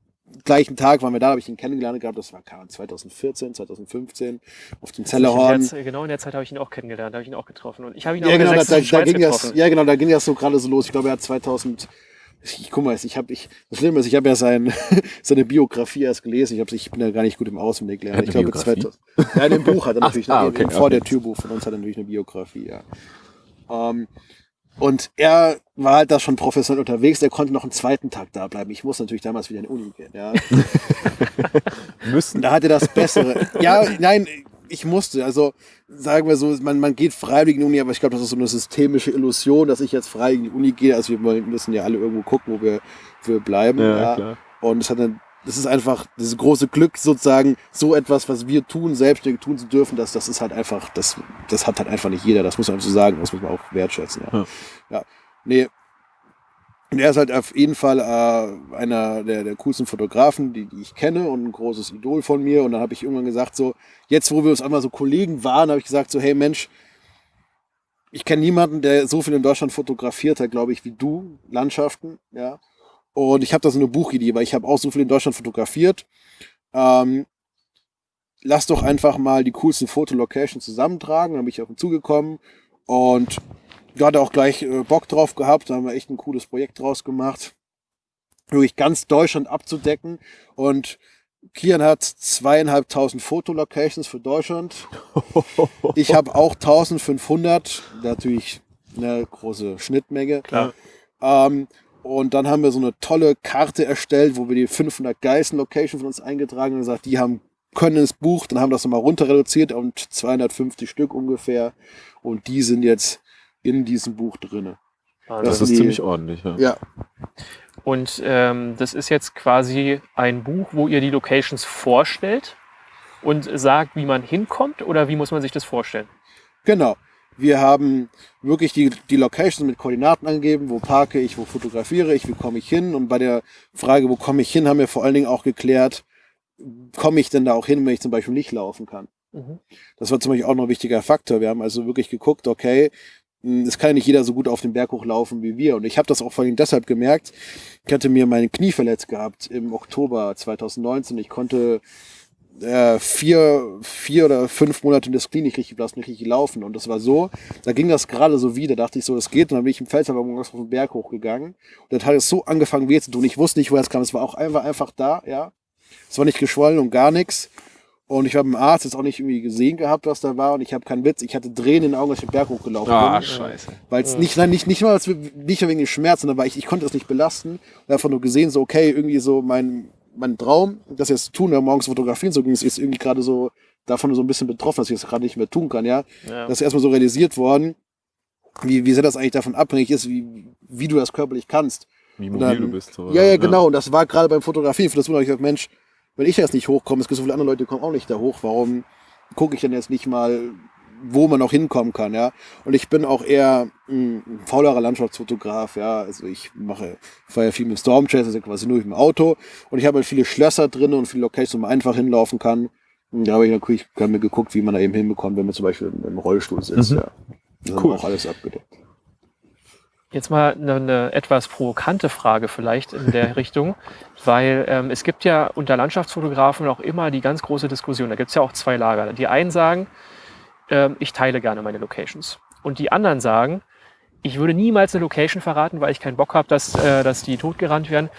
gleichen Tag, waren wir da, habe ich ihn kennengelernt gehabt. Das war keine Ahnung, 2014, 2015 auf dem Zellerhorn. genau in der Zeit habe ich ihn auch kennengelernt, habe ich ihn auch getroffen. Und ich habe ihn auch Ja in der genau, da, da, ging das, getroffen. ja genau, da ging das so gerade so los. Ich glaube, er hat 2000, ich guck mal, ich habe, ich, das Schlimme ist, ich habe ja sein, seine Biografie erst gelesen. Ich, hab, ich bin ja gar nicht gut im Auswendig lernen. Er Ich glaube, Biografie? 2000, ja, in dem Buch hat er natürlich, ah, eine, okay, im vor okay. der Türbuch von uns hat er natürlich eine Biografie, ja. Ähm, und er war halt da schon professionell unterwegs, der konnte noch einen zweiten Tag da bleiben. Ich muss natürlich damals wieder in die Uni gehen, ja. Müssen. Da hat er das Bessere. ja, nein, ich musste. Also sagen wir so, man, man geht freiwillig in die Uni, aber ich glaube, das ist so eine systemische Illusion, dass ich jetzt freiwillig in die Uni gehe. Also wir müssen ja alle irgendwo gucken, wo wir, wo wir bleiben. Ja, Ja, klar. Und es hat dann, das ist einfach dieses große Glück sozusagen, so etwas, was wir tun, selbstständig tun zu dürfen, das, das ist halt einfach, das, das hat halt einfach nicht jeder. Das muss man so sagen, das muss man auch wertschätzen. Ja, Ja. ja. nee. Und er ist halt auf jeden Fall äh, einer der, der coolsten Fotografen, die, die ich kenne und ein großes Idol von mir. Und dann habe ich irgendwann gesagt, so, jetzt wo wir uns einmal so Kollegen waren, habe ich gesagt, so, hey Mensch, ich kenne niemanden, der so viel in Deutschland fotografiert hat, glaube ich, wie du, Landschaften, ja. Und ich habe da so eine Buchidee, weil ich habe auch so viel in Deutschland fotografiert. Ähm, lass doch einfach mal die coolsten Fotolocations zusammentragen. Dann bin ich auf ihn zugekommen und da hat er auch gleich äh, Bock drauf gehabt. Da haben wir echt ein cooles Projekt draus gemacht. Wirklich ganz Deutschland abzudecken. Und Kian hat zweieinhalbtausend Fotolocations für Deutschland. Ich habe auch 1500. Natürlich eine große Schnittmenge. Klar. Ähm, und dann haben wir so eine tolle Karte erstellt, wo wir die 500 geilsten Locations von uns eingetragen haben und gesagt, die haben können ins Buch, dann haben wir das nochmal runter reduziert und 250 Stück ungefähr. Und die sind jetzt in diesem Buch drinne. Wahnsinn. Das ist die- ziemlich ordentlich. Ja. Ja, Und ähm, das ist jetzt quasi ein Buch, wo ihr die Locations vorstellt und sagt, wie man hinkommt oder wie muss man sich das vorstellen? genau. Wir haben wirklich die, die Locations mit Koordinaten angegeben, wo parke ich, wo fotografiere ich, wie komme ich hin. Und bei der Frage, wo komme ich hin, haben wir vor allen Dingen auch geklärt, komme ich denn da auch hin, wenn ich zum Beispiel nicht laufen kann. Mhm. Das war zum Beispiel auch noch ein wichtiger Faktor. Wir haben also wirklich geguckt, okay, mh, es kann ja nicht jeder so gut auf den Berg hochlaufen wie wir. Und ich habe das auch vor allem deshalb gemerkt. Ich hatte mir mein Knie verletzt gehabt im Oktober 2019. Ich konnte äh, vier, vier oder fünf Monate in das Knie nicht richtig belassen, nicht richtig laufen. Und das war so, da ging das gerade so wieder. Da dachte ich so, das geht. Und dann bin ich im Felshaber morgens auf den Berg hochgegangen. Und dann hat es so angefangen weh zu tun. Ich wusste nicht, woher es kam. Es war auch einfach, einfach da, ja. Es war nicht geschwollen und gar nichts. Und ich habe einen Arzt jetzt auch nicht irgendwie gesehen gehabt, was da war. Und ich habe keinen Witz. Ich hatte Tränen in den Augen, als ich den Berg hochgelaufen Ah, bin. scheiße. Weil es nicht, nein, nicht, nicht mal, als- nicht nur wegen den Schmerzen, sondern weil ich, ich konnte es nicht belasten. Und einfach nur gesehen, so, okay, irgendwie so mein, mein Traum, das jetzt zu tun, ja, morgens fotografieren, so ging es, ist irgendwie gerade so davon so ein bisschen betroffen, dass ich das gerade nicht mehr tun kann, ja. Ja. Das ist erstmal so realisiert worden, wie, wie sehr das eigentlich davon abhängig ist, wie, wie du das körperlich kannst. Wie mobil dann- du bist. So, Ja, ja, genau. Und das war gerade beim Fotografieren. Für das habe ich gesagt, Mensch, wenn ich jetzt nicht hochkomme, es gibt so viele andere Leute, die kommen auch nicht da hoch. Warum gucke ich denn jetzt nicht mal, wo man noch hinkommen kann, ja? Und ich bin auch eher mh, ein faulerer Landschaftsfotograf, ja. Also ich mache, fahre ja viel mit Storm Chase, also quasi nur mit dem Auto. Und ich habe halt viele Schlösser drin und viele Locations, wo man einfach hinlaufen kann. Und da habe ich natürlich hab mir geguckt, wie man da eben hinbekommt, wenn man zum Beispiel im Rollstuhl sitzt, Mhm. ja. Das haben Cool. auch alles abgedeckt. Jetzt mal eine, eine etwas provokante Frage vielleicht in der Richtung, weil ähm, es gibt ja unter Landschaftsfotografen auch immer die ganz große Diskussion. Da gibt es ja auch zwei Lager. Die einen sagen, ähm, ich teile gerne meine Locations. Und die anderen sagen, ich würde niemals eine Location verraten, weil ich keinen Bock habe, dass, äh, dass die totgerannt werden.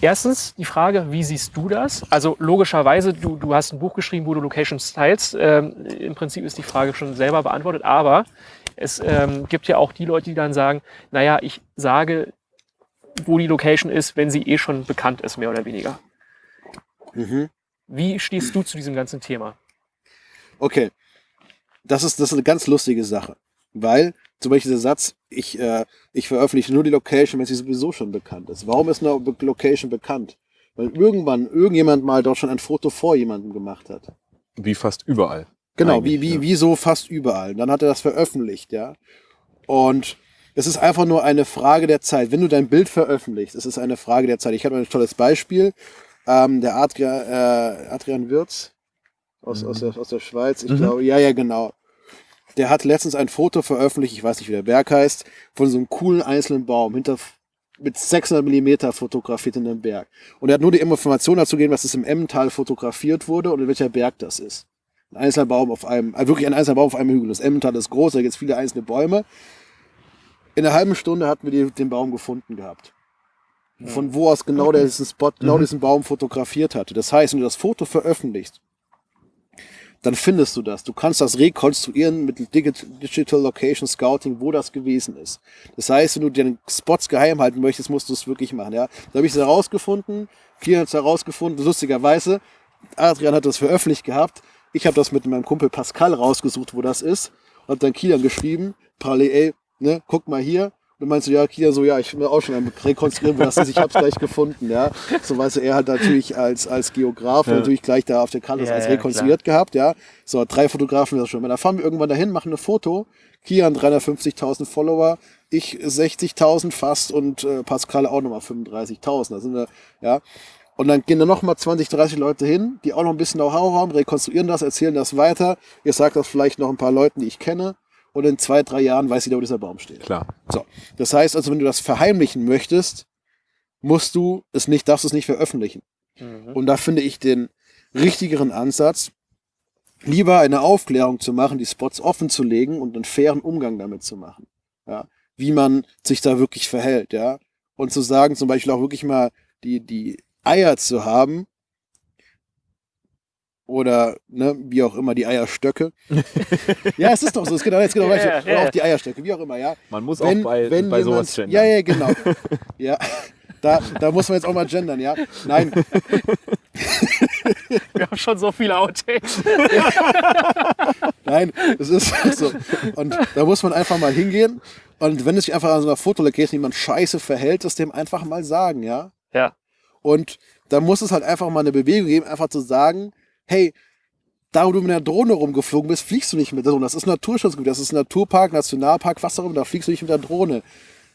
Erstens die Frage, wie siehst du das? Also logischerweise, du, du hast ein Buch geschrieben, wo du Locations teilst. Ähm, Im Prinzip ist die Frage schon selber beantwortet, aber es ähm, gibt ja auch die Leute, die dann sagen, naja, ich sage, wo die Location ist, wenn sie eh schon bekannt ist, mehr oder weniger. Mhm. Wie stehst du zu diesem ganzen Thema? Okay. Das ist, das ist eine ganz lustige Sache. Weil, zum Beispiel der Satz, ich, äh, ich veröffentliche nur die Location, wenn sie sowieso schon bekannt ist. Warum ist eine Location bekannt? Weil irgendwann irgendjemand mal dort schon ein Foto vor jemandem gemacht hat. Wie fast überall. Genau, wie, wie, ja. wie so fast überall. Dann hat er das veröffentlicht, ja. Und es ist einfach nur eine Frage der Zeit. Wenn du dein Bild veröffentlichst, es ist eine Frage der Zeit. Ich habe ein tolles Beispiel. Ähm, der Adria, äh, Adrian Wirz aus, aus, der, aus der Schweiz, ich Mhm. glaube, ja, ja, genau. Der hat letztens ein Foto veröffentlicht, ich weiß nicht, wie der Berg heißt, von so einem coolen einzelnen Baum hinter mit 600 Millimeter fotografiert in einem Berg. Und er hat nur die Information dazu gegeben, dass es im Emmental fotografiert wurde und in welcher Berg das ist. Ein einzelner Baum auf einem, also wirklich ein einzelner Baum auf einem Hügel. Das Emmental ist groß, da gibt es viele einzelne Bäume. In einer halben Stunde hatten wir den Baum gefunden gehabt. Von wo aus genau der diesen Spot, genau diesen Baum fotografiert hatte. Das heißt, wenn du das Foto veröffentlichst, dann findest du das. Du kannst das rekonstruieren mit Digi- Digital Location Scouting, wo das gewesen ist. Das heißt, wenn du den Spots geheim halten möchtest, musst du es wirklich machen. Ja? Da habe ich es herausgefunden, Kian hat es herausgefunden, lustigerweise. Adrian hat das veröffentlicht gehabt. Ich habe das mit meinem Kumpel Pascal rausgesucht, wo das ist. Und dann Kilian geschrieben, parallel, ey, ne, guck mal hier. Und dann meinst du, ja, Kilian so, ja, ich will auch schon am rekonstruieren, wo das ist. Ich habe es gleich gefunden, ja. So weißt du, er hat natürlich als, als Geograf natürlich gleich da auf der Karte das Ja, alles ja, rekonstruiert gehabt, ja. So, drei Fotografen das schon. Da fahren wir irgendwann dahin, machen ein Foto. Kian 350.000 Follower, ich 60.000 fast und äh, Pascal auch nochmal 35.000. Da sind wir, ja. Und dann gehen da nochmal 20, 30 Leute hin, die auch noch ein bisschen Know-how haben, rekonstruieren das, erzählen das weiter. Ihr sagt das vielleicht noch ein paar Leuten, die ich kenne. Und in zwei, drei Jahren weiß jeder, wo dieser Baum steht. Klar. So. Das heißt also, wenn du das verheimlichen möchtest, musst du es nicht, darfst du es nicht veröffentlichen. Und da finde ich den richtigeren Ansatz, lieber eine Aufklärung zu machen, die Spots offen zu legen und einen fairen Umgang damit zu machen. Ja. Wie man sich da wirklich verhält, ja. Und zu sagen, zum Beispiel auch wirklich mal die, die Eier zu haben, oder ne, wie auch immer, die Eierstöcke. ja, es ist doch so, es geht auch, es geht auch Oder ja. auch die Eierstöcke, wie auch immer, ja Man muss wenn, auch bei, wenn bei jemand, sowas gendern. Ja, ja, genau. ja, da, da muss man jetzt auch mal gendern, ja. Nein. Wir haben schon so viele Outtakes. Nein, es ist so. Und da muss man einfach mal hingehen. Und wenn es sich einfach an so einer Fotolocation jemand scheiße verhält, das dem einfach mal sagen, ja. Ja. Und da muss es halt einfach mal eine Bewegung geben, einfach zu sagen, hey, da wo du mit der Drohne rumgeflogen bist, fliegst du nicht mit der Drohne. Das ist Naturschutzgebiet, das ist Naturpark, Nationalpark, was auch immer, da fliegst du nicht mit der Drohne.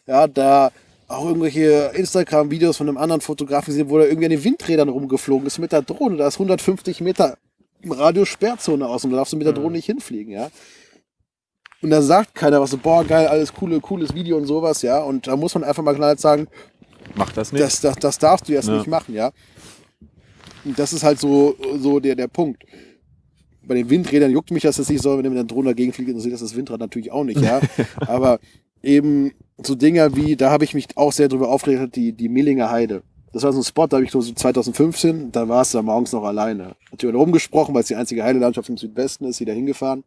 Ja, da auch irgendwelche Instagram-Videos von einem anderen Fotografen gesehen, wo er irgendwie an den Windrädern rumgeflogen ist mit der Drohne. Da ist 150 Meter im Radio Sperrzone aus und da darfst du mit der Drohne nicht hinfliegen, ja. Und da sagt keiner was so, boah, geil, alles coole, cooles Video und sowas, ja. Und da muss man einfach mal knallhart sagen, Mach das nicht. das, das, das darfst du jetzt Ja. nicht machen, ja. Das ist halt so, so der, der Punkt. Bei den Windrädern juckt mich das jetzt nicht so, wenn du mit der Drohne dagegen fliegt, interessiert das das Windrad natürlich auch nicht, ja. Aber eben so Dinger wie, da habe ich mich auch sehr drüber aufgeregt, die, die Millinger Heide. Das war so ein Spot, da habe ich so 2015, da war es da morgens noch alleine. Natürlich rumgesprochen, weil es die einzige Heidelandschaft im Südwesten ist, wieder hingefahren.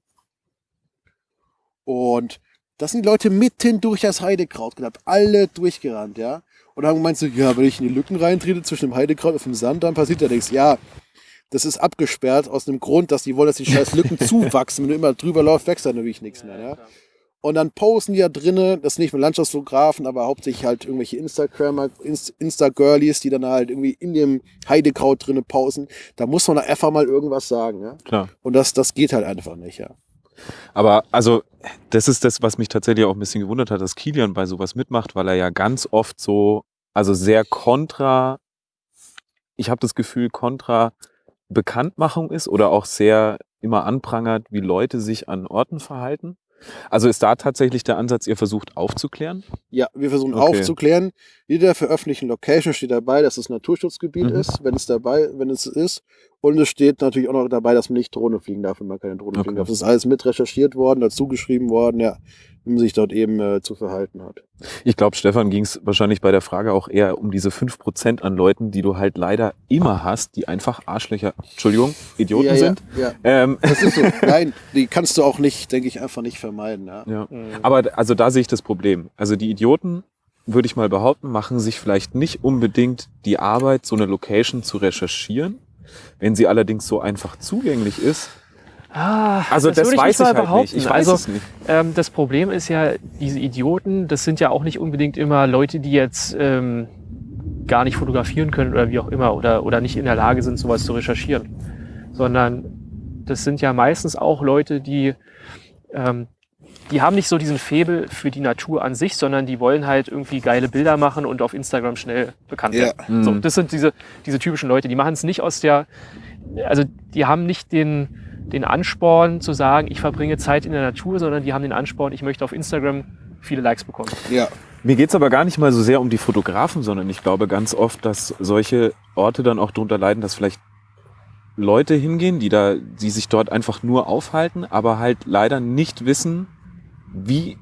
Und das sind die Leute mitten durch das Heidekraut gehabt, alle durchgerannt, ja. Und haben gemeint so, ja, wenn ich in die Lücken reintrete zwischen dem Heidekraut und dem Sand, dann passiert ja nichts. Ja, das ist abgesperrt aus einem Grund, dass die wollen, dass die scheiß Lücken zuwachsen. Wenn du immer drüber läufst, wächst da natürlich nichts mehr, ja. Und dann posten die da drinnen, das sind nicht nur Landschaftsfotografen, aber hauptsächlich halt irgendwelche Instagrammer, Inst- Insta-Girlies, die dann halt irgendwie in dem Heidekraut drinnen pausen. Da muss man einfach mal irgendwas sagen, ja. Klar. Und das, das geht halt einfach nicht, ja. Aber also, das ist das, was mich tatsächlich auch ein bisschen gewundert hat, dass Kilian bei sowas mitmacht, weil er ja ganz oft so, also sehr kontra, ich habe das Gefühl, kontra Bekanntmachung ist oder auch sehr immer anprangert, wie Leute sich an Orten verhalten. Also ist da tatsächlich der Ansatz, ihr versucht aufzuklären? Ja, wir versuchen Okay. aufzuklären. Jeder veröffentlichten Location steht dabei, dass es Naturschutzgebiet Mhm. ist, wenn es dabei, wenn es ist. Und es steht natürlich auch noch dabei, dass man nicht Drohne fliegen darf, wenn man keine Drohne Okay. fliegen darf. Das ist alles mit recherchiert worden, dazu geschrieben worden, ja, wie man sich dort eben äh, zu verhalten hat. Ich glaube, Stefan ging es wahrscheinlich bei der Frage auch eher um diese 5% an Leuten, die du halt leider immer hast, die einfach Arschlöcher, Entschuldigung, Idioten ja, sind. Ja, ja. Ähm, Das ist so. Nein, die kannst du auch nicht, denke ich, einfach nicht vermeiden. Ja. Ja. Aber also da sehe ich das Problem. Also die Idioten, würde ich mal behaupten, machen sich vielleicht nicht unbedingt die Arbeit, so eine Location zu recherchieren. Wenn sie allerdings so einfach zugänglich ist. Ah, Also das, würde ich weiß ich halt nicht. Ich weiß also, es nicht. Ähm, das Problem ist ja, diese Idioten, das sind ja auch nicht unbedingt immer Leute, die jetzt ähm, gar nicht fotografieren können oder wie auch immer oder, oder nicht in der Lage sind, sowas zu recherchieren. Sondern das sind ja meistens auch Leute, die, ähm, die haben nicht so diesen Faible für die Natur an sich, sondern die wollen halt irgendwie geile Bilder machen und auf Instagram schnell bekannt Ja. werden. So, Mhm. das sind diese, diese typischen Leute, die machen es nicht aus der, also die haben nicht den, den Ansporn zu sagen, ich verbringe Zeit in der Natur, sondern die haben den Ansporn, ich möchte auf Instagram viele Likes bekommen. ja. Mir geht's aber gar nicht mal so sehr um die Fotografen, sondern ich glaube ganz oft, dass solche Orte dann auch darunter leiden, dass vielleicht Leute hingehen, die da, die sich dort einfach nur aufhalten, aber halt leider nicht wissen, wie,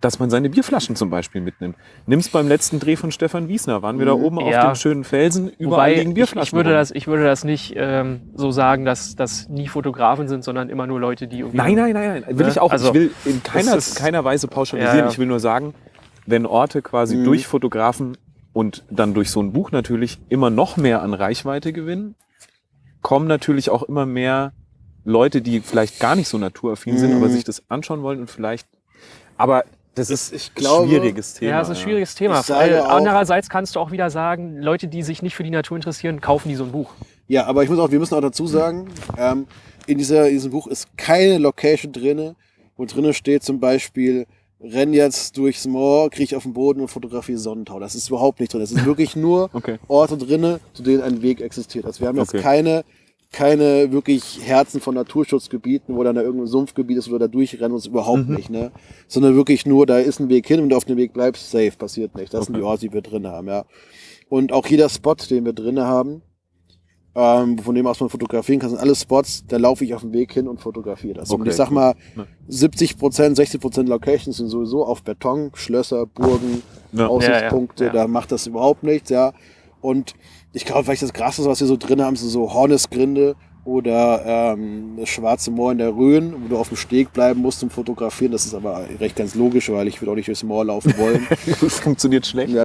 dass man seine Bierflaschen zum Beispiel mitnimmt. Nimm's beim letzten Dreh von Stefan Wiesner, waren wir da oben auf Ja. dem schönen Felsen, überall liegen ich, Bierflaschen. ich, würde rum. das, ich würde das nicht ähm, so sagen, dass das nie Fotografen sind, sondern immer nur Leute, die irgendwie. Nein, nein, nein, nein. Will Ne? ich auch. Also, ich will in keiner, ist- keiner Weise pauschalisieren. Ja, ja. Ich will nur sagen, wenn Orte quasi Mhm. durch Fotografen und dann durch so ein Buch natürlich immer noch mehr an Reichweite gewinnen, kommen natürlich auch immer mehr Leute, die vielleicht gar nicht so naturaffin sind, Mhm. aber sich das anschauen wollen und vielleicht. Aber das ist ich glaube- ein schwieriges Thema. Ja, das ist ein schwieriges Thema. Weil andererseits kannst du auch wieder sagen, Leute, die sich nicht für die Natur interessieren, kaufen die so ein Buch. Ja, aber ich muss auch, wir müssen auch dazu sagen, ähm, in, dieser, in diesem Buch ist keine Location drinne, wo drinne steht zum Beispiel, renn jetzt durchs Moor, krieg auf den Boden und fotografiere Sonnentau. Das ist überhaupt nicht drin. Es ist wirklich nur Okay. Orte drinne, zu denen ein Weg existiert. Also wir haben jetzt Okay. keine, keine wirklich Herzen von Naturschutzgebieten, wo dann da irgendein Sumpfgebiet ist, wo wir da durchrennen, uns überhaupt Mhm. nicht, ne? Sondern wirklich nur, da ist ein Weg hin, wenn du auf dem Weg bleibst, safe, passiert nicht. Das sind Okay. die Orte, die wir drin haben, ja. Und auch jeder Spot, den wir drin haben, ähm, von dem aus man fotografieren kann, sind alle Spots, da laufe ich auf dem Weg hin und fotografiere das. und Okay, ich sag cool. mal, Ja. 70 Prozent, 60 Prozent Locations sind sowieso auf Beton, Schlösser, Burgen, Ja. Aussichtspunkte, ja, ja. da macht das überhaupt nichts, ja. Und ich glaube, vielleicht das Krasseste, was wir so drin haben, sind so Hornesgrinde oder ähm, das Schwarze Moor in der Rhön, wo du auf dem Steg bleiben musst zum Fotografieren. Das ist aber recht ganz logisch, weil ich würde auch nicht durchs Moor laufen wollen. Das funktioniert schlecht. Ja.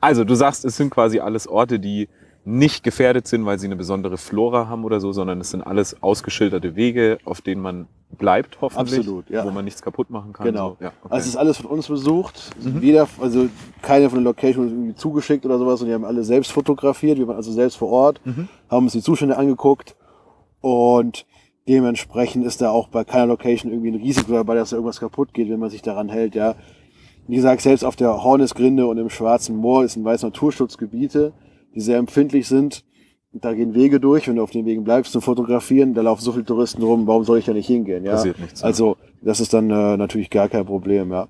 Also, du sagst, es sind quasi alles Orte, die nicht gefährdet sind, weil sie eine besondere Flora haben oder so, sondern es sind alles ausgeschilderte Wege, auf denen man bleibt, hoffentlich. Absolut, ja. Wo man nichts kaputt machen kann. Genau. So. Ja, okay. Also es ist alles von uns besucht. Mhm. Jeder, also keine von den Locations irgendwie zugeschickt oder sowas, und die haben alle selbst fotografiert. Wir waren also selbst vor Ort, Mhm. haben uns die Zustände angeguckt und dementsprechend ist da auch bei keiner Location irgendwie ein Risiko dabei, dass da irgendwas kaputt geht, wenn man sich daran hält, ja. Wie gesagt, selbst auf der Hornisgrinde und im Schwarzen Moor ist ein weiß Naturschutzgebiete, die sehr empfindlich sind. Da gehen Wege durch, wenn du auf den Wegen bleibst zum Fotografieren, da laufen so viele Touristen rum, warum soll ich da nicht hingehen, ja? Passiert nichts. Also, das ist dann äh, natürlich gar kein Problem, ja.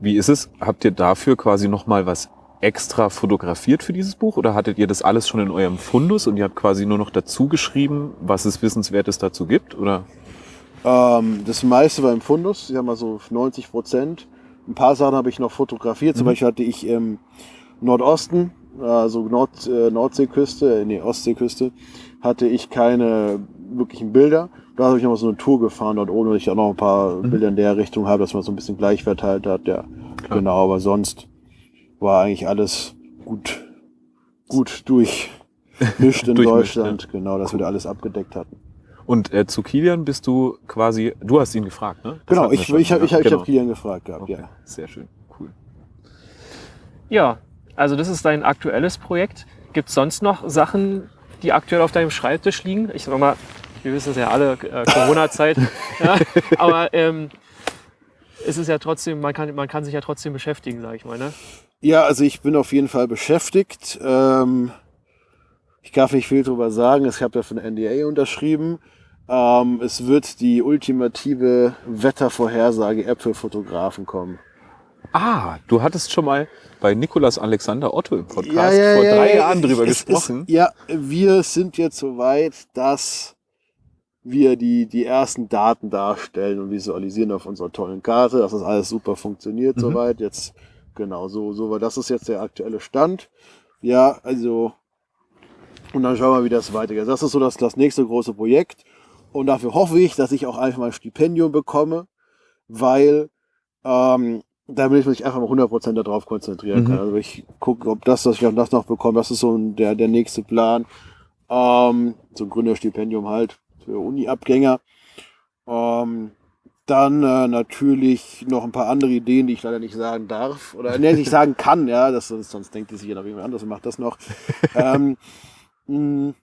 Wie ist es? Habt ihr dafür quasi nochmal was extra fotografiert für dieses Buch oder hattet ihr das alles schon in eurem Fundus und ihr habt quasi nur noch dazu geschrieben, was es Wissenswertes dazu gibt? Oder? Ähm, das meiste war im Fundus, ich sag mal so 90 Prozent. Ein paar Sachen habe ich noch fotografiert. Zum Mhm. Beispiel hatte ich im Nordosten, also Nord, äh, Nordseeküste, äh, nee, Ostseeküste, hatte ich keine wirklichen Bilder. Da habe ich noch mal so eine Tour gefahren dort oben, weil ich auch noch ein paar Mhm. Bilder in der Richtung habe, dass man so ein bisschen gleich verteilt hat. Ja, Klar. genau. Aber sonst war eigentlich alles gut, gut durchmischt in Deutschland. Genau, dass wir da alles abgedeckt hatten. Und äh, zu Kilian bist du quasi, du hast ihn gefragt, ne? Das Genau, ich, ich, habe ich, hab- ich Genau. hab Kilian gefragt gehabt, Okay, ja. sehr schön, cool. Ja, also das ist dein aktuelles Projekt. Gibt es sonst noch Sachen, die aktuell auf deinem Schreibtisch liegen? Ich sag mal, wir wissen es ja alle, äh, Corona-Zeit. ja, aber ähm, es ist ja trotzdem, man kann, man kann sich ja trotzdem beschäftigen, sag ich mal. Ne? Ja, also ich bin auf jeden Fall beschäftigt. Ähm, ich darf nicht viel drüber sagen. Ich habe ja von NDA unterschrieben. Ähm, es wird die ultimative Wettervorhersage-App für Fotografen kommen. Ah, du hattest schon mal bei Nikolas Alexander Otto im Podcast Ja, ja, vor ja, drei ja, Jahren drüber es gesprochen. Ist, ja, wir sind jetzt so weit, dass wir die, die ersten Daten darstellen und visualisieren auf unserer tollen Karte, dass das alles super funktioniert Mhm. soweit. Jetzt, genau, so, so war das ist jetzt der aktuelle Stand. Ja, also, und dann schauen wir, wie das weitergeht. Das ist so das, das nächste große Projekt. Und dafür hoffe ich, dass ich auch einfach mal ein Stipendium bekomme, weil ähm, damit ich mich einfach mal 100% darauf konzentrieren Mhm. kann. Also ich gucke, ob das, dass ich auch das noch bekomme, das ist so der, der nächste Plan. Ähm, so ein Gründerstipendium halt für Uni-Abgänger. Ähm, dann äh, natürlich noch ein paar andere Ideen, die ich leider nicht sagen darf oder nee, nicht sagen kann, ja, das, sonst denkt die sich jeder jemand anderes und macht das noch. ähm, mh,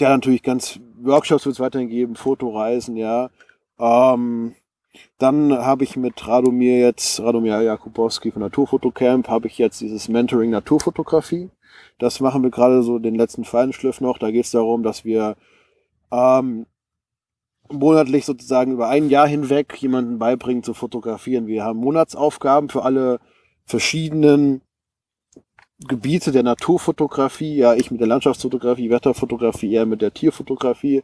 ja, natürlich ganz Workshops wird es weiterhin geben, Fotoreisen, ja. Ähm, dann habe ich mit Radomir jetzt, Radomir Jakubowski von Naturfotocamp, habe ich jetzt dieses Mentoring Naturfotografie. Das machen wir gerade so den letzten Feinschliff noch. Da geht es darum, dass wir ähm, monatlich sozusagen über ein Jahr hinweg jemanden beibringen zu fotografieren. Wir haben Monatsaufgaben für alle verschiedenen Gebiete der Naturfotografie. Ja, ich mit der Landschaftsfotografie, Wetterfotografie, er mit der Tierfotografie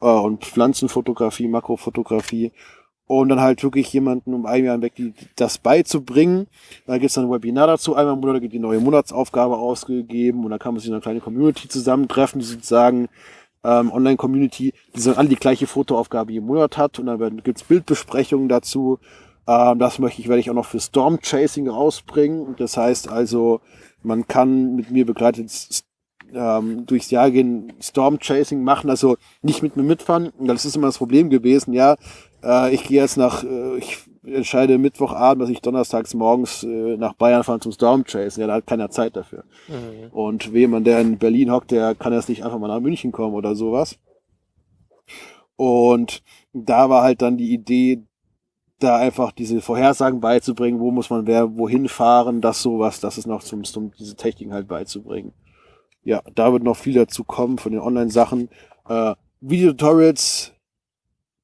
äh, und Pflanzenfotografie, Makrofotografie. Und dann halt wirklich jemanden um ein Jahr hinweg die, das beizubringen. Da gibt es dann ein Webinar dazu. Einmal im Monat wird die neue Monatsaufgabe ausgegeben und dann kann man sich in einer kleinen Community zusammentreffen, die sozusagen ähm, Online-Community, die so alle die gleiche Fotoaufgabe jeden Monat hat und dann gibt es Bildbesprechungen dazu. Ähm, das möchte ich, werde ich auch noch für Storm Chasing rausbringen. Das heißt also, man kann mit mir begleitet ähm, durchs Jahr gehen, Storm Chasing machen, also nicht mit mir mitfahren. Das ist immer das Problem gewesen, ja. Äh, ich gehe jetzt nach, äh, ich entscheide Mittwochabend, dass ich donnerstags morgens äh, nach Bayern fahre zum Storm Chasing. Ja, da hat keiner Zeit dafür. Und jemand, der in Berlin hockt, der kann jetzt nicht einfach mal nach München kommen oder sowas. Und da war halt dann die Idee, da einfach diese Vorhersagen beizubringen, wo muss man wer wohin fahren, das sowas, das ist noch zum, zum diese Techniken halt beizubringen. Ja, da wird noch viel dazu kommen von den Online-Sachen. Äh, Videotutorials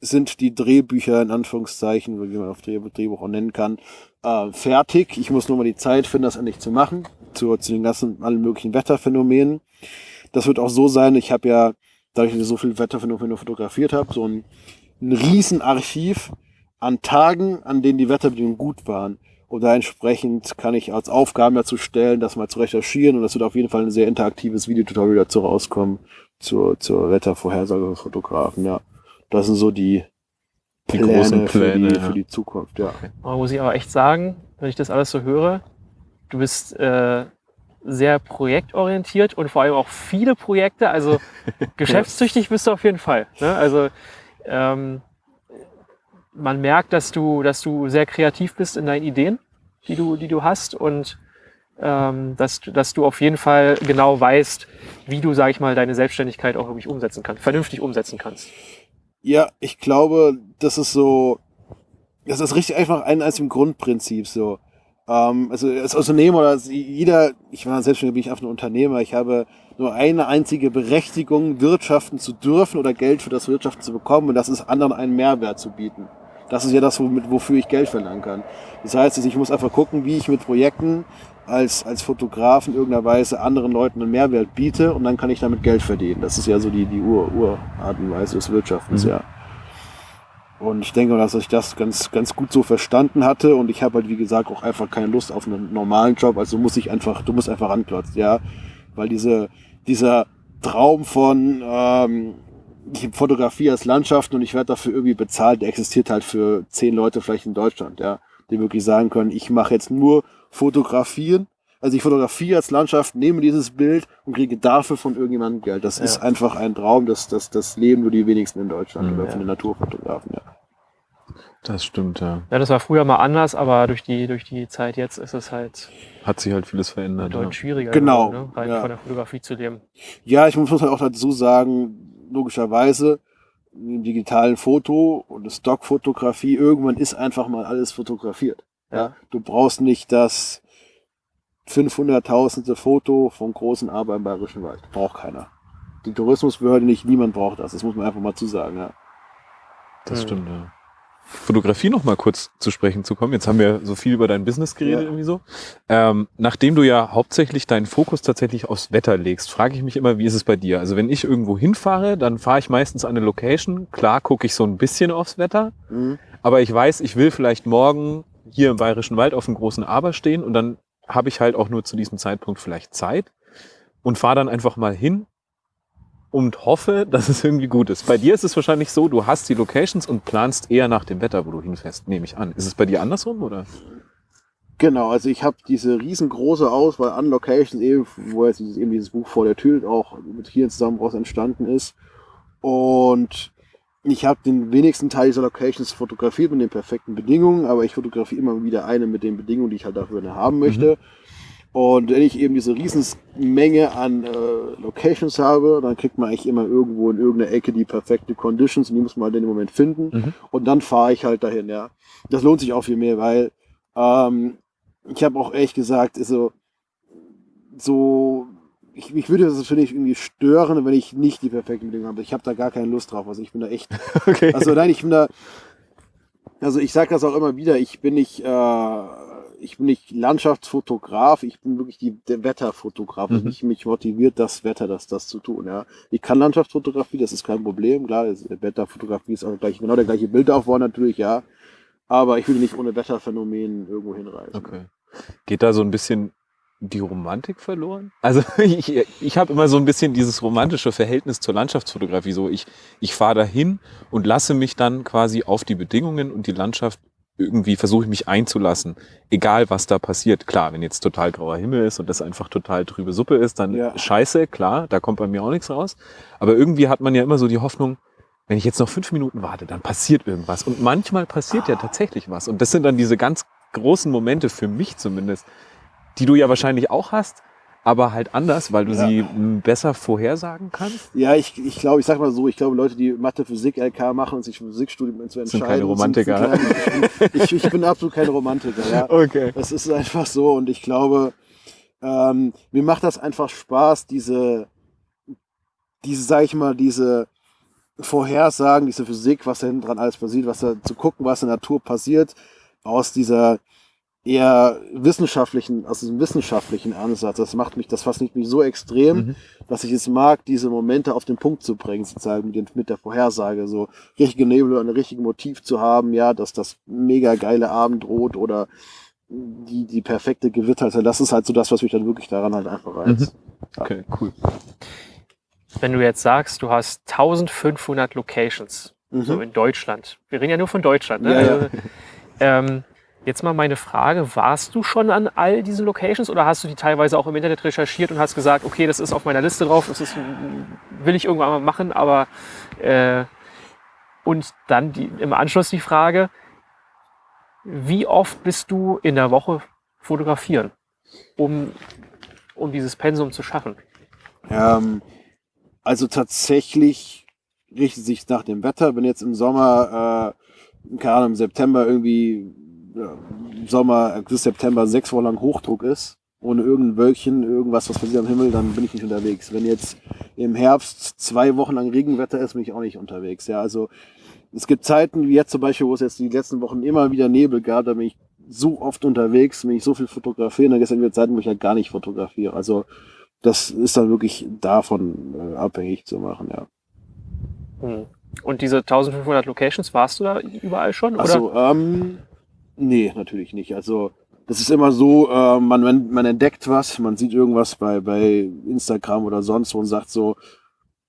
sind die Drehbücher in Anführungszeichen, wie man auf Dreh, Drehbuch auch nennen kann, äh, fertig. Ich muss nur mal die Zeit finden, das endlich zu machen, zu, zu den ganzen allen möglichen Wetterphänomenen. Das wird auch so sein, ich habe ja, dadurch, dass ich so viele Wetterphänomene fotografiert habe, so ein, ein Riesenarchiv an Tagen, an denen die Wetterbedingungen gut waren. Und da entsprechend kann ich als Aufgaben dazu stellen, das mal zu recherchieren. Und das wird auf jeden Fall ein sehr interaktives Videotutorial dazu rauskommen, zur, zur Wettervorhersage für Fotografen, ja. Das sind so die, Die Pläne, großen Pläne, für, die, ja. für die Zukunft, ja. Man muss ich aber echt sagen, wenn ich das alles so höre, du bist äh, sehr projektorientiert und vor allem auch viele Projekte. Also geschäftstüchtig bist du auf jeden Fall. Ne? Also ähm, man merkt, dass du, dass du sehr kreativ bist in deinen Ideen, die du, die du hast und ähm, dass, dass du auf jeden Fall genau weißt, wie du, sag ich mal, deine Selbstständigkeit auch wirklich umsetzen kannst, vernünftig umsetzen kannst. Ja, ich glaube, das ist so, das ist richtig einfach ein im Grundprinzip so. Ähm, also als Unternehmer oder als jeder, ich war selbstständig, bin ich einfach ein Unternehmer. Ich habe nur eine einzige Berechtigung, wirtschaften zu dürfen oder Geld für das Wirtschaften zu bekommen und das ist anderen einen Mehrwert zu bieten. Das ist ja das, womit, wofür ich Geld verlangen kann. Das heißt, ich muss einfach gucken, wie ich mit Projekten als, als Fotograf in irgendeiner Weise anderen Leuten einen Mehrwert biete und dann kann ich damit Geld verdienen. Das ist ja so die, die Ur, Urart und Weise des Wirtschaftens, mhm. ja. Und ich denke, dass ich das ganz, ganz gut so verstanden hatte. Und ich habe halt, wie gesagt, auch einfach keine Lust auf einen normalen Job. Also muss ich einfach, du musst einfach ranklotzen, ja. Weil diese, dieser Traum von, ähm, ich fotografiere als Landschaften und ich werde dafür irgendwie bezahlt, der existiert halt für zehn Leute vielleicht in Deutschland, ja. Die wirklich sagen können, ich mache jetzt nur Fotografieren. Also ich fotografiere als Landschaft, nehme dieses Bild und kriege dafür von irgendjemandem Geld. Das ja. ist einfach ein Traum, das, das, das leben nur die wenigsten in Deutschland mhm, oder von den Naturfotografen, ja. Das stimmt, ja. Ja, das war früher mal anders, aber durch die, durch die Zeit jetzt ist es halt. Hat sich halt vieles verändert. Deutlich ja. schwieriger, genau. Geworden, ne? rein ja. von der Fotografie zu leben. Ja, ich muss halt auch dazu sagen, logischerweise, im digitalen Foto und Stockfotografie, irgendwann ist einfach mal alles fotografiert. Ja. ja. Du brauchst nicht das 500.000. Foto vom großen Aber im Bayerischen Wald. Braucht keiner. Die Tourismusbehörde nicht, niemand braucht das. Das muss man einfach mal zusagen, ja. Das stimmt, ja. Fotografie noch mal kurz zu sprechen zu kommen. Jetzt haben wir so viel über dein Business geredet ja. irgendwie so. Ähm, nachdem du ja hauptsächlich deinen Fokus tatsächlich aufs Wetter legst, frage ich mich immer, wie ist es bei dir? Also wenn ich irgendwo hinfahre, dann fahre ich meistens an eine Location. Klar gucke ich so ein bisschen aufs Wetter, mhm. aber ich weiß, ich will vielleicht morgen hier im Bayerischen Wald auf einem großen Aber stehen und dann habe ich halt auch nur zu diesem Zeitpunkt vielleicht Zeit und fahre dann einfach mal hin und hoffe, dass es irgendwie gut ist. Bei dir ist es wahrscheinlich so, du hast die Locations und planst eher nach dem Wetter, wo du hinfährst, nehme ich an. Ist es bei dir andersrum oder? Genau, also ich habe diese riesengroße Auswahl an Locations, eben, wo jetzt eben dieses Buch vor der Tür auch mit hier zusammen raus entstanden ist. Und ich habe den wenigsten Teil dieser Locations fotografiert mit den perfekten Bedingungen, aber ich fotografiere immer wieder eine mit den Bedingungen, die ich halt dafür haben möchte. Mhm. Und wenn ich eben diese Riesenmenge an äh, Locations habe, dann kriegt man eigentlich immer irgendwo in irgendeiner Ecke die perfekte Conditions und die muss man halt in dem Moment finden. Mhm. Und dann fahre ich halt dahin, ja. Das lohnt sich auch viel mehr, weil ähm, ich habe auch ehrlich gesagt, so, so ich, mich würde das finde ich irgendwie stören, wenn ich nicht die perfekten Bedingungen habe. Ich habe da gar keine Lust drauf. Also ich bin da echt. Okay. Also nein, ich bin da. Also ich sage das auch immer wieder. Ich bin nicht äh, ich bin nicht Landschaftsfotograf, ich bin wirklich die, der Wetterfotograf. Mhm. mich, mich motiviert das Wetter, das, das zu tun. Ja. Ich kann Landschaftsfotografie, das ist kein Problem. Klar, Wetterfotografie ist auch gleich, genau der gleiche Bildaufbau natürlich, ja. Aber ich will nicht ohne Wetterphänomen irgendwo hinreisen. Okay. Geht da so ein bisschen die Romantik verloren? Also ich, ich habe immer so ein bisschen dieses romantische Verhältnis zur Landschaftsfotografie. So ich, ich fahre dahin und lasse mich dann quasi auf die Bedingungen und die Landschaft irgendwie versuche ich mich einzulassen, egal was da passiert. Klar, wenn jetzt total grauer Himmel ist und das einfach total trübe Suppe ist, dann ja. scheiße, klar, da kommt bei mir auch nichts raus. Aber irgendwie hat man ja immer so die Hoffnung, wenn ich jetzt noch fünf Minuten warte, dann passiert irgendwas. Und manchmal passiert ja tatsächlich was. Und das sind dann diese ganz großen Momente für mich zumindest, die du ja wahrscheinlich auch hast, aber halt anders, weil du ja. sie besser vorhersagen kannst? Ja, ich, ich glaube, ich sag mal so, ich glaube, Leute, die Mathe, Physik, LK machen und sich für Physikstudium zu entscheiden. Sind keine Romantiker. Sind, ich, ich, bin absolut kein Romantiker, ja. Okay. Das ist einfach so und ich glaube, ähm, mir macht das einfach Spaß, diese, diese, sag ich mal, diese Vorhersagen, diese Physik, was da hinten dran alles passiert, was da zu gucken, was in der Natur passiert, aus dieser eher wissenschaftlichen, aus diesem wissenschaftlichen Ansatz. Das macht mich, das fasziniert mich so extrem, mhm. dass ich es mag, diese Momente auf den Punkt zu bringen, sozusagen mit, den, mit der Vorhersage, so richtige Nebel und ein richtiges Motiv zu haben, ja, dass das mega geile Abendrot oder die, die perfekte Gewitter, also das ist halt so das, was mich dann wirklich daran halt einfach reizt. Mhm. Okay, cool. Wenn du jetzt sagst, du hast 1500 Locations, mhm. so in Deutschland. Wir reden ja nur von Deutschland, ne? Ja, also, ja. ähm, Jetzt mal meine Frage, warst du schon an all diesen Locations oder hast du die teilweise auch im Internet recherchiert und hast gesagt, okay, das ist auf meiner Liste drauf, das ist, will ich irgendwann mal machen, aber äh, und dann die, im Anschluss die Frage, wie oft bist du in der Woche fotografieren, um, um dieses Pensum zu schaffen? Ähm, also tatsächlich richtet sich nach dem Wetter. Wenn jetzt im Sommer, äh, keine Ahnung, im September irgendwie, Sommer, August, September sechs Wochen lang Hochdruck ist, ohne irgendein Wölkchen, irgendwas, was passiert am Himmel, dann bin ich nicht unterwegs. Wenn jetzt im Herbst zwei Wochen lang Regenwetter ist, bin ich auch nicht unterwegs. Ja, also es gibt Zeiten wie jetzt zum Beispiel, wo es jetzt die letzten Wochen immer wieder Nebel gab, da bin ich so oft unterwegs, bin ich so viel fotografieren, dann gibt es wieder Zeiten, wo ich halt gar nicht fotografiere. Also das ist dann wirklich davon äh, abhängig zu machen, ja. Hm. Und diese 1500 Locations, warst du da überall schon? Oder? Also, ähm, nee, natürlich nicht. Also, das ist immer so, äh, man, man, man entdeckt was, man sieht irgendwas bei, bei Instagram oder sonst wo und sagt so,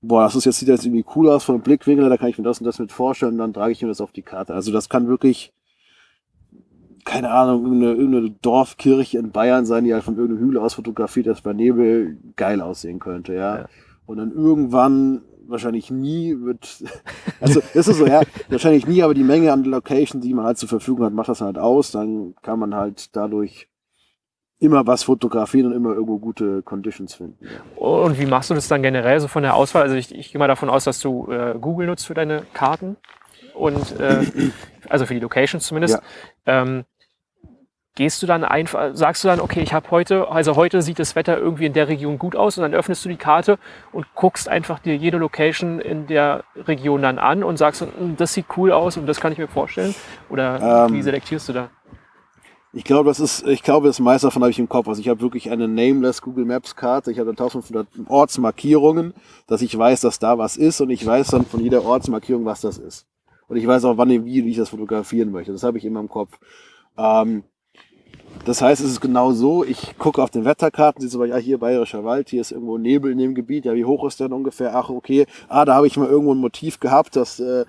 boah, das ist jetzt, sieht jetzt irgendwie cool aus von dem Blickwinkel, da kann ich mir das und das mit vorstellen, und dann trage ich mir das auf die Karte. Also, das kann wirklich, keine Ahnung, irgendeine, irgendeine Dorfkirche in Bayern sein, die halt von irgendeinem Hügel aus fotografiert ist, bei Nebel geil aussehen könnte, ja. Ja. Und dann irgendwann, wahrscheinlich nie, wird, also das ist so, ja, wahrscheinlich nie, aber die Menge an Locations, die man halt zur Verfügung hat, macht das halt aus. Dann kann man halt dadurch immer was fotografieren und immer irgendwo gute Conditions finden. Ja. Und wie machst du das dann generell so von der Auswahl? Also ich, ich gehe mal davon aus, dass du äh, Google nutzt für deine Karten und äh, also für die Locations zumindest. Ähm, gehst du dann einfach, sagst du dann, okay, ich habe heute, also heute sieht das Wetter irgendwie in der Region gut aus und dann öffnest du die Karte und guckst einfach dir jede Location in der Region dann an und sagst, "Hm, das sieht cool aus und das kann ich mir vorstellen? Oder Ähm, wie selektierst du da? Ich glaube, das ist, ich glaube, das meiste davon habe ich im Kopf. Also ich habe wirklich eine nameless Google Maps Karte. Ich habe 1500 Ortsmarkierungen, dass ich weiß, dass da was ist und ich weiß dann von jeder Ortsmarkierung, was das ist. Und ich weiß auch, wann und wie ich das fotografieren möchte. Das habe ich immer im Kopf. Ähm, das heißt, es ist genau so, ich gucke auf den Wetterkarten, siehst du, ja, hier Bayerischer Wald, hier ist irgendwo Nebel in dem Gebiet, ja, wie hoch ist der denn ungefähr? Ach, okay, ah, da habe ich mal irgendwo ein Motiv gehabt, dass äh,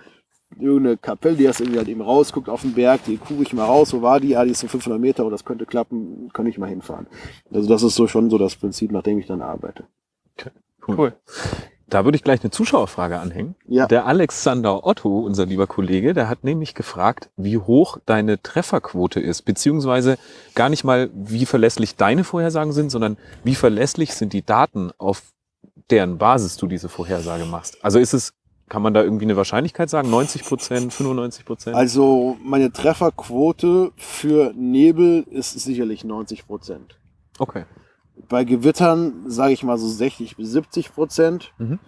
irgendeine Kapelle, die das irgendwie halt eben rausguckt auf den Berg, die gucke ich mal raus, wo war die? Ah, die ist so 500 Meter, oh, das könnte klappen, kann ich mal hinfahren. Also das ist so schon so das Prinzip, nach dem ich dann arbeite. Cool. Da würde ich gleich eine Zuschauerfrage anhängen. Ja. Der Alexander Otto, unser lieber Kollege, der hat nämlich gefragt, wie hoch deine Trefferquote ist, beziehungsweise gar nicht mal, wie verlässlich deine Vorhersagen sind, sondern wie verlässlich sind die Daten, auf deren Basis du diese Vorhersage machst. Also ist es, kann man da irgendwie eine Wahrscheinlichkeit sagen? 90 Prozent, 95 Prozent? Also meine Trefferquote für Nebel ist sicherlich 90 Prozent. Okay. Bei Gewittern sage ich mal so 60 bis 70 Prozent. Mhm.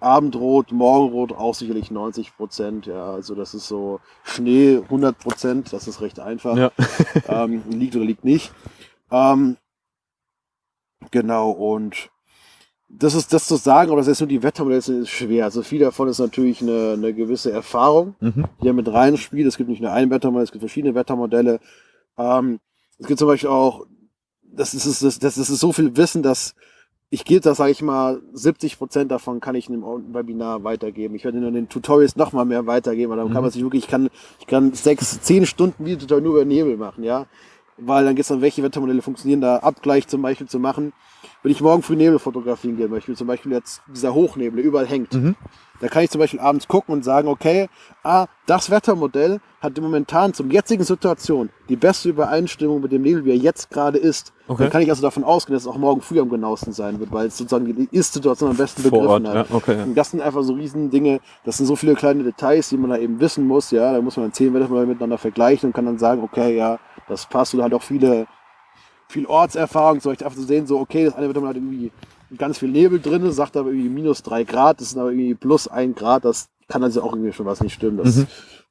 Abendrot, Morgenrot auch sicherlich 90 Prozent. Ja, also das ist so Schnee 100 Prozent. Das ist recht einfach. Ja. ähm, liegt oder liegt nicht. Ähm, genau, und das ist das zu sagen, aber das ist nur die Wettermodelle ist schwer. Also viel davon ist natürlich eine, eine gewisse Erfahrung, Mhm. die ja mit reinspielt. Es gibt nicht nur ein Wettermodell, es gibt verschiedene Wettermodelle. Ähm, es gibt zum Beispiel auch, das ist, das, das ist so viel Wissen, dass ich gebe das, sage ich mal, 70 Prozent davon kann ich in einem Webinar weitergeben. Ich werde in den Tutorials noch mal mehr weitergeben, weil dann kann Mhm. man sich wirklich, ich kann, ich kann sechs, zehn Stunden Videotutorial nur über Nebel machen, ja. Weil dann geht es dann, welche Wettermodelle funktionieren, da Abgleich zum Beispiel zu machen. Wenn ich morgen früh Nebel fotografieren gehen möchte, zum Beispiel jetzt dieser Hochnebel, der überall hängt, Mhm. Da kann ich zum Beispiel abends gucken und sagen, okay, ah, das Wettermodell hat momentan zum jetzigen Situation die beste Übereinstimmung mit dem Nebel, wie er jetzt gerade ist. Okay. Dann kann ich also davon ausgehen, dass es auch morgen früh am genauesten sein wird, weil es sozusagen die Ist-Situation am besten Vor Ort, begriffen hat. ja, okay. Und das sind einfach so riesen Dinge, das sind so viele kleine Details, die man da eben wissen muss, ja, da muss man zehn Wettermodelle miteinander vergleichen und kann dann sagen, okay, ja, das passt oder halt auch viele, viel Ortserfahrung, so ich einfach zu sehen, so, okay, das eine Wettermodell hat irgendwie ganz viel Nebel drin, sagt aber irgendwie minus drei Grad, das sind aber irgendwie plus ein Grad, das kann also auch irgendwie schon was nicht stimmen, dass, Mhm.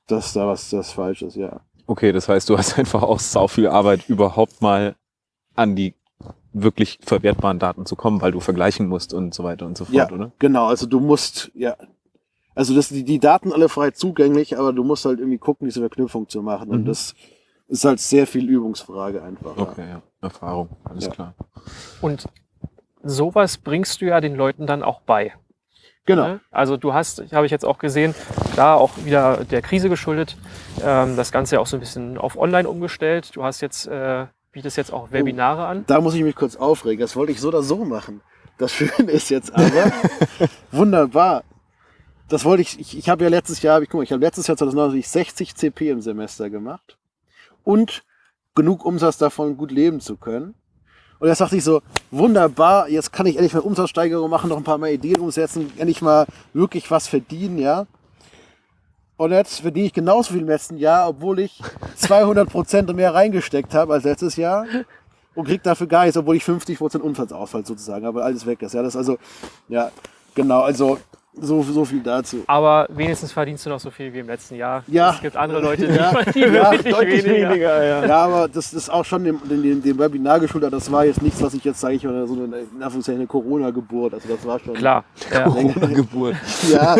dass da was das falsch ist, ja. Okay, das heißt, du hast einfach auch sau viel Arbeit, überhaupt mal an die wirklich verwertbaren Daten zu kommen, weil du vergleichen musst und so weiter und so fort, Ja. oder? Genau, also du musst, ja, also das, die, die Daten alle frei zugänglich, aber du musst halt irgendwie gucken, diese Verknüpfung zu machen. Und Mhm. das ist halt sehr viel Übungsfrage einfach. Okay, ja. Erfahrung, alles Ja. klar. Und sowas bringst du ja den Leuten dann auch bei. Genau. Ne? Also du hast, habe ich jetzt auch gesehen, klar, auch wieder der Krise geschuldet, ähm, das Ganze auch so ein bisschen auf online umgestellt. Du hast jetzt, äh, bietest jetzt auch Webinare an. Da muss ich mich kurz aufregen. Das wollte ich so oder so machen. Das Schöne ist jetzt aber, wunderbar. Das wollte ich, ich, ich habe ja letztes Jahr, ich guck mal, ich habe letztes Jahr 2019 60 CP im Semester gemacht und genug Umsatz davon gut leben zu können. Und jetzt dachte ich so, wunderbar, jetzt kann ich endlich mal Umsatzsteigerung machen, noch ein paar mehr Ideen umsetzen, endlich mal wirklich was verdienen, ja. Und jetzt verdiene ich genauso viel im letzten Jahr, obwohl ich 200 Prozent mehr reingesteckt habe als letztes Jahr und krieg dafür gar nichts, obwohl ich 50 Prozent Umsatzausfall sozusagen habe, weil alles weg ist. Ja, das ist also, ja, genau, also so, so viel dazu. Aber wenigstens verdienst du noch so viel wie im letzten Jahr. Ja. Es gibt andere Leute, die Ja. verdienen Ja, deutlich, weniger. weniger, ja. Ja, aber das ist auch schon dem, dem, dem Webinar geschuldet. Das war jetzt nichts, was ich jetzt sage, ich war so eine, eine Corona-Geburt. Also das war schon. Klar. Ja. Geburt. Ja,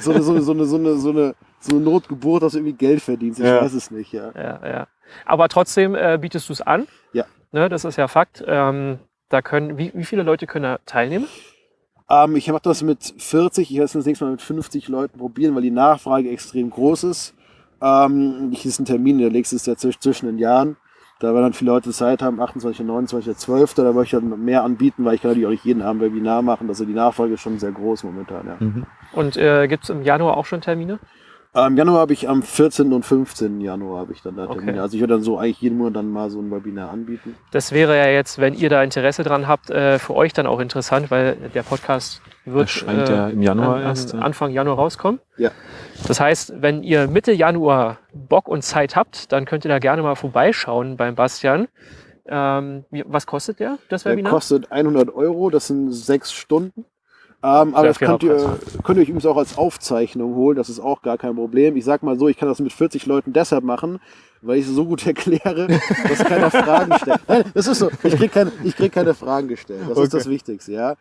so eine, so eine, so eine, so eine, so eine, so eine Notgeburt, dass du irgendwie Geld verdienst. Ich Ja. weiß es nicht, ja. Ja, ja. Aber trotzdem äh, bietest du es an. Ja. Ne, das ist ja Fakt. Ähm, da können, wie, wie viele Leute können da teilnehmen? Ähm, ich mache das mit 40, ich werde es das nächste Mal mit 50 Leuten probieren, weil die Nachfrage extrem groß ist. Ähm, ich ist ein Termin, der nächste ist ja zwisch- zwischen den Jahren. Da werden dann viele Leute Zeit haben, 28. und 29. 12. Da möchte ich dann mehr anbieten, weil ich kann natürlich auch nicht jeden Abend Webinar machen. Also die Nachfrage ist schon sehr groß momentan. Ja. Und äh, gibt es im Januar auch schon Termine? Äh, Im Januar habe ich am 14. und 15. Januar habe ich dann da Okay. Termine. Also ich werde dann so eigentlich jeden Monat dann mal so ein Webinar anbieten. Das wäre ja jetzt, wenn ihr da Interesse dran habt, äh, für euch dann auch interessant, weil der Podcast wird Erscheint ja im Januar an, erst. Anfang Januar rauskommen. Ja. Das heißt, wenn ihr Mitte Januar Bock und Zeit habt, dann könnt ihr da gerne mal vorbeischauen beim Bastian. Ähm, wie, was kostet der, das Der Webinar? kostet 100 Euro, das sind sechs Stunden. Ähm, aber das könnt ihr, könnt ihr euch übrigens auch als Aufzeichnung holen, das ist auch gar kein Problem. Ich sag mal so, ich kann das mit 40 Leuten deshalb machen, weil ich es so gut erkläre, dass keiner Fragen stellt. Nein, das ist so, ich krieg keine, ich krieg keine Fragen gestellt. Das ist das Wichtigste, ja.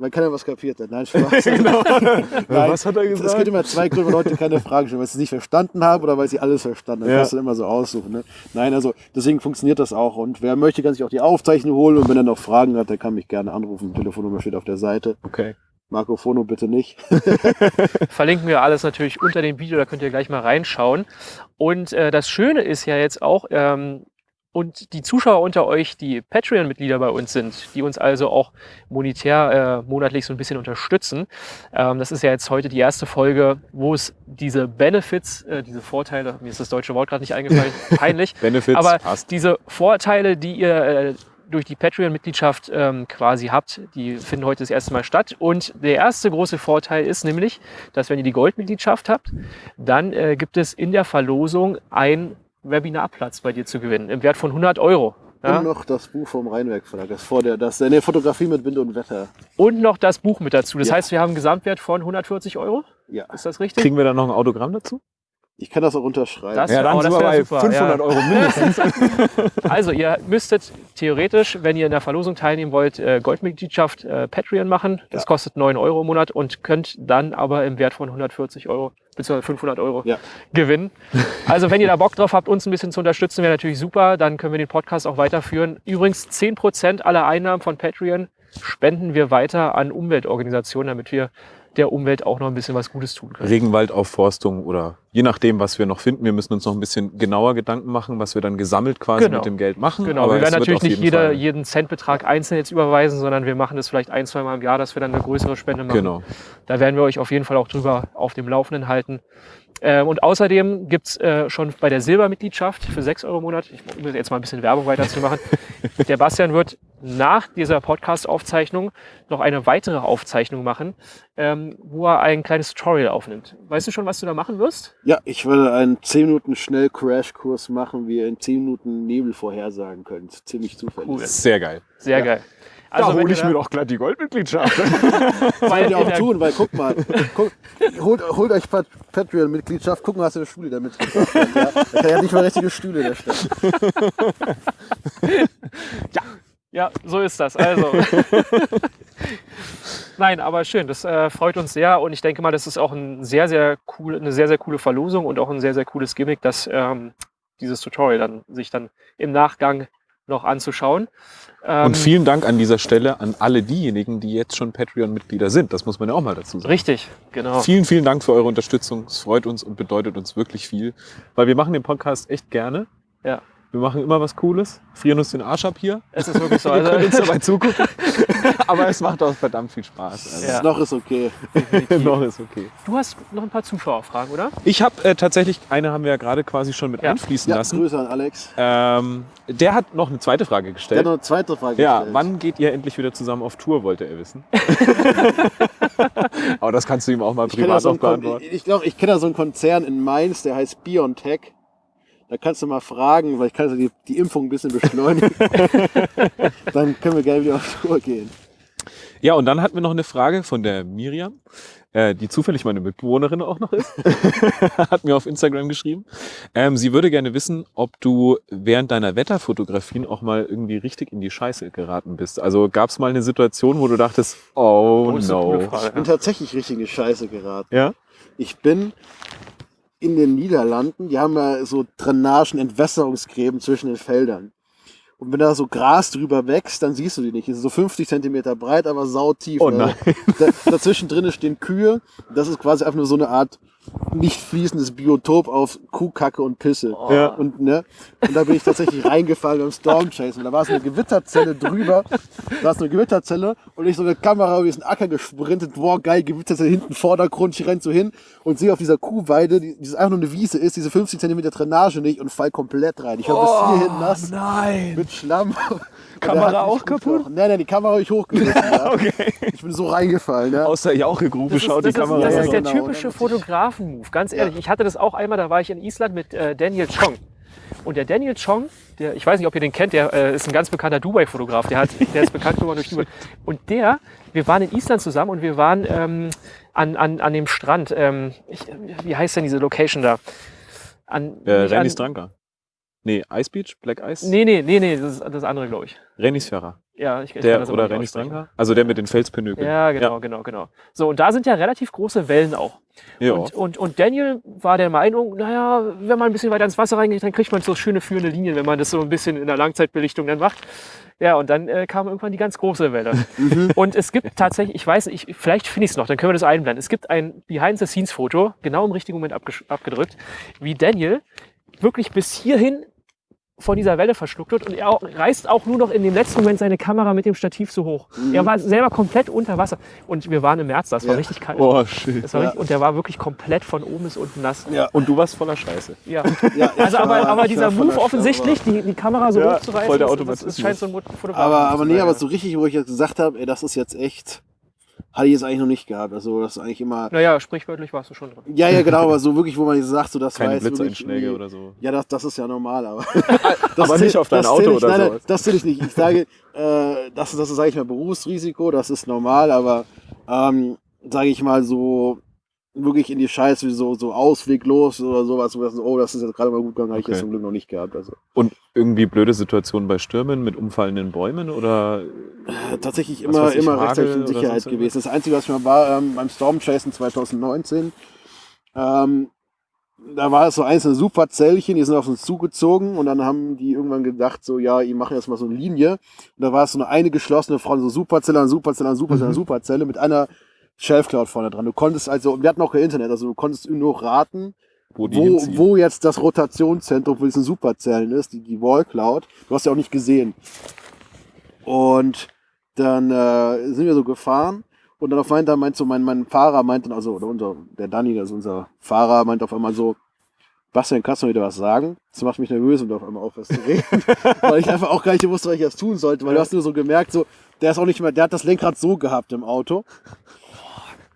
Weil keiner was kapiert hat. Nein, Spaß. Genau. Nein, Was hat er Es gesagt? gibt immer zwei Gründe, Leute keine Fragen stellen, weil sie es nicht verstanden haben oder weil sie alles verstanden haben. Ja. Das immer so aussuchen. Ne? Nein, also deswegen funktioniert das auch. Und wer möchte, kann sich auch die Aufzeichnung holen. Und wenn er noch Fragen hat, der kann mich gerne anrufen. Die Telefonnummer steht auf der Seite. Okay. Marco Fono bitte nicht. Verlinken wir alles natürlich unter dem Video, da könnt ihr gleich mal reinschauen. Und äh, das Schöne ist ja jetzt auch, ähm, und die Zuschauer unter euch, die Patreon-Mitglieder bei uns sind, die uns also auch monetär äh, monatlich so ein bisschen unterstützen. Ähm, das ist ja jetzt heute die erste Folge, wo es diese Benefits, äh, diese Vorteile, mir ist das deutsche Wort gerade nicht eingefallen, peinlich, Benefits aber passt. diese Vorteile, die ihr äh, durch die Patreon-Mitgliedschaft ähm, quasi habt, die finden heute das erste Mal statt. Und der erste große Vorteil ist nämlich, dass wenn ihr die Goldmitgliedschaft habt, dann äh, gibt es in der Verlosung ein Webinarplatz bei dir zu gewinnen im Wert von 100 Euro. Ja? Und noch das Buch vom Rheinwerk Verlag. Das vor der, das eine Fotografie mit Wind und Wetter. Und noch das Buch mit dazu. Das Ja. heißt, wir haben einen Gesamtwert von 140 Euro. Ja. Ist das richtig? Kriegen wir dann noch ein Autogramm dazu? Ich kann das auch unterschreiben. Das- ja, dann oh, sind das wir bei super, 500 ja. Euro mindestens. Also ihr müsstet theoretisch, wenn ihr in der Verlosung teilnehmen wollt, äh, Goldmitgliedschaft äh, Patreon machen. Das Ja. kostet 9 Euro im Monat und könnt dann aber im Wert von 140 Euro bzw. 500 Euro Ja. gewinnen. Also wenn ihr da Bock drauf habt, uns ein bisschen zu unterstützen, wäre natürlich super. Dann können wir den Podcast auch weiterführen. Übrigens 10% aller Einnahmen von Patreon spenden wir weiter an Umweltorganisationen, damit wir der Umwelt auch noch ein bisschen was Gutes tun können. Regenwaldaufforstung oder je nachdem, was wir noch finden. Wir müssen uns noch ein bisschen genauer Gedanken machen, was wir dann gesammelt quasi Genau. mit dem Geld machen. Genau, Aber wir werden natürlich nicht jeden jeder, Fall- jeden Centbetrag einzeln jetzt überweisen, sondern wir machen das vielleicht ein, zwei Mal im Jahr, dass wir dann eine größere Spende machen. Genau. Da werden wir euch auf jeden Fall auch drüber auf dem Laufenden halten. Ähm, und außerdem gibt's äh, schon bei der Silbermitgliedschaft für 6 Euro im Monat, ich um jetzt mal ein bisschen Werbung weiterzumachen, der Bastian wird nach dieser Podcast-Aufzeichnung noch eine weitere Aufzeichnung machen, ähm, wo er ein kleines Tutorial aufnimmt. Weißt du schon, was du da machen wirst? Ja, ich würde einen 10 Minuten schnell Crashkurs machen, wie ihr in 10 Minuten Nebel vorhersagen könnt. Ziemlich zufällig. Cool. Sehr geil. Sehr Ja. geil. Da Also hole ich mir doch gleich die Goldmitgliedschaft. weil ihr auch der- tun, weil guck mal, guck, holt, holt euch Pat Patreon-Mitgliedschaft, guck mal, was in der Schule damit gebracht hat. Ja? Da kann ja nicht mal richtige Stühle da stellen. Ja, so ist das. Also. Nein, aber schön. Das äh, freut uns sehr und ich denke mal, das ist auch ein sehr, sehr cool, eine sehr, sehr coole Verlosung und auch ein sehr, sehr cooles Gimmick, dass ähm, dieses Tutorial dann sich dann im Nachgang noch anzuschauen. Und Ähm, vielen Dank an dieser Stelle an alle diejenigen, die jetzt schon Patreon-Mitglieder sind. Das muss man ja auch mal dazu sagen. Richtig, genau. Vielen, vielen Dank für eure Unterstützung. Es freut uns und bedeutet uns wirklich viel, weil wir machen den Podcast echt gerne. Ja. Wir machen immer was Cooles, frieren uns den Arsch ab hier. Es ist wirklich so. Ihr könnt uns Also, dabei zugucken. Aber es macht auch verdammt viel Spaß. Also, Ja. Noch ist okay. Noch ist okay. du hast noch ein paar Zuschauerfragen, oder? Ich habe äh, tatsächlich, eine haben wir ja gerade quasi schon mit Ja. einfließen Ja, lassen. Grüße an Alex. Ähm, der hat noch eine zweite Frage Der hat gestellt. noch eine zweite Frage Ja, gestellt. wann geht ihr endlich wieder zusammen auf Tour, wollte er wissen. Aber das kannst du ihm auch mal Ich privat so noch beantworten. ich, ich glaube, ich kenne da so einen Konzern in Mainz, der heißt Biontech. Da kannst du mal fragen, weil ich kann so die, die Impfung ein bisschen beschleunigen. Dann können wir gerne wieder auf Tour gehen. Ja, und dann hatten wir noch eine Frage von der Miriam, äh, die zufällig meine Mitbewohnerin auch noch ist. Hat mir auf Instagram geschrieben. Ähm, sie würde gerne wissen, ob du während deiner Wetterfotografien auch mal irgendwie richtig in die Scheiße geraten bist. Also gab es mal eine Situation, wo du dachtest, oh, coole no. Frage. Ich bin tatsächlich richtig in die Scheiße geraten. Ja? Ich bin in den Niederlanden, die haben ja so Drainagen, Entwässerungsgräben zwischen den Feldern. Und wenn da so Gras drüber wächst, dann siehst du die nicht. Die sind so 50 Zentimeter breit, aber sautief. Oh ne? nein. Da, dazwischen drinnen stehen Kühe. Das ist quasi einfach nur so eine Art nicht fließendes Biotop auf Kuhkacke und Pisse. Ja. Und, ne? und da bin ich tatsächlich reingefallen beim Storm Chase. Und da war so eine Gewitterzelle drüber. Da war so eine Gewitterzelle und ich so eine Kamera über diesen Acker gesprintet. Boah, geil, Gewitterzelle hinten, Vordergrund. Ich renn so hin und sehe auf dieser Kuhweide, die, die einfach nur eine Wiese ist, diese 50 Zentimeter Drainage nicht und fall komplett rein. Ich war bis hierhin nass Nein. mit Schlamm. Kamera er auch kaputt? Nein, nein, die Kamera habe ich hochgerissen. ja. Okay. Ich bin so reingefallen. Ja. Aus der Jauchegrube schaut das die ist, Kamera das ist der genau. typische Fotografen-Move, ganz ehrlich. Ich hatte das auch einmal, da war ich in Island mit äh, Daniel Chong. Und der Daniel Chong, der, ich weiß nicht, ob ihr den kennt, der äh, ist ein ganz bekannter Dubai-Fotograf, der, hat, der ist bekannt geworden durch Dubai. Und der, wir waren in Island zusammen und wir waren ähm, an, an, an dem Strand. Ähm, ich, wie heißt denn diese Location da? An, Äh, an, Dranka. Nee, Ice Beach, Black Ice? Nee, nee, nee, nee, das ist das andere, glaube ich. Rennis Ferrer. Ja, ich, ich kann Der, oder aussprechen. Dranka? Also der mit den Felspinökeln. Ja, genau, genau, genau. So, und da sind ja relativ große Wellen auch. Ja. Und, und, und Daniel war der Meinung, naja, wenn man ein bisschen weiter ins Wasser reingeht, dann kriegt man so schöne führende Linien, wenn man das so ein bisschen in der Langzeitbelichtung dann macht. Ja, und dann äh, kam irgendwann die ganz große Welle. und es gibt tatsächlich, ich weiß, ich, vielleicht finde ich es noch, dann können wir das einblenden. Es gibt ein Behind-the-Scenes-Foto, genau im richtigen Moment abgedrückt, wie Daniel wirklich bis hierhin von dieser Welle verschluckt wird und er auch, reißt auch nur noch in dem letzten Moment seine Kamera mit dem Stativ so hoch. Er war selber komplett unter Wasser. Und wir waren im März, das war Ja. richtig kalt. Oh, shit. Das war Ja. richtig, und der war wirklich komplett von oben bis unten nass. Ja. Und du warst voller Scheiße. Ja. Ja, Also aber, war- aber dieser Move offensichtlich, die, die Kamera so Ja, hochzureißen, voll der das- das, scheint so ein Fotograf Aber, zu aber sein, nee, aber so richtig, wo ich jetzt gesagt habe, ey, das ist jetzt echt, hatte ich jetzt eigentlich noch nicht gehabt. Also das ist eigentlich immer, Naja, sprichwörtlich warst du schon drin. ja, ja, genau, aber so wirklich, wo man jetzt sagt, so das Keine wirklich Blitzeinschläge oder so. Ja, das, das ist ja normal, aber. Aber nicht auf dein das Auto ich, oder nein, nein, sowas. Das zähle ich nicht. Ich sage, äh, das, das ist, sage ich mal, Berufsrisiko, das ist normal, aber ähm, sage ich mal so wirklich in die Scheiße, wie so, so ausweglos oder sowas, wo das, oh, das ist jetzt gerade mal gut gegangen, habe ich Okay. jetzt zum Glück noch nicht gehabt. Also Und irgendwie blöde Situationen bei Stürmen mit umfallenden Bäumen oder äh, tatsächlich immer, ich, immer Hagel rechtzeitig in Sicherheit gewesen. Das Einzige, was ich mal war ähm, beim Storm Chasen 2019, ähm, da war es so einzelne Superzellchen, die sind auf uns zugezogen und dann haben die irgendwann gedacht, so, ja, die machen jetzt mal so eine Linie. Und da war es so eine, eine geschlossene Front, so Superzelle an Superzelle an Superzelle an Superzelle mit einer Shelf Cloud vorne dran. Du konntest also, wir hatten auch kein Internet, also du konntest nur raten, wo wo, wo jetzt das Rotationszentrum für diesen Superzellen ist, die, die Wall Cloud. Du hast ja auch nicht gesehen. Und dann äh, sind wir so gefahren und dann auf einmal meint so mein, mein Fahrer meint dann, also oder unser, der Danny, das ist unser Fahrer, meint auf einmal so, Bastian, kannst du mir wieder was sagen? Das macht mich nervös und auf einmal auf was zu reden. weil ich einfach auch gar nicht wusste, was ich jetzt tun sollte, weil du hast nur so gemerkt, so, der ist auch nicht mehr, der hat das Lenkrad so gehabt im Auto.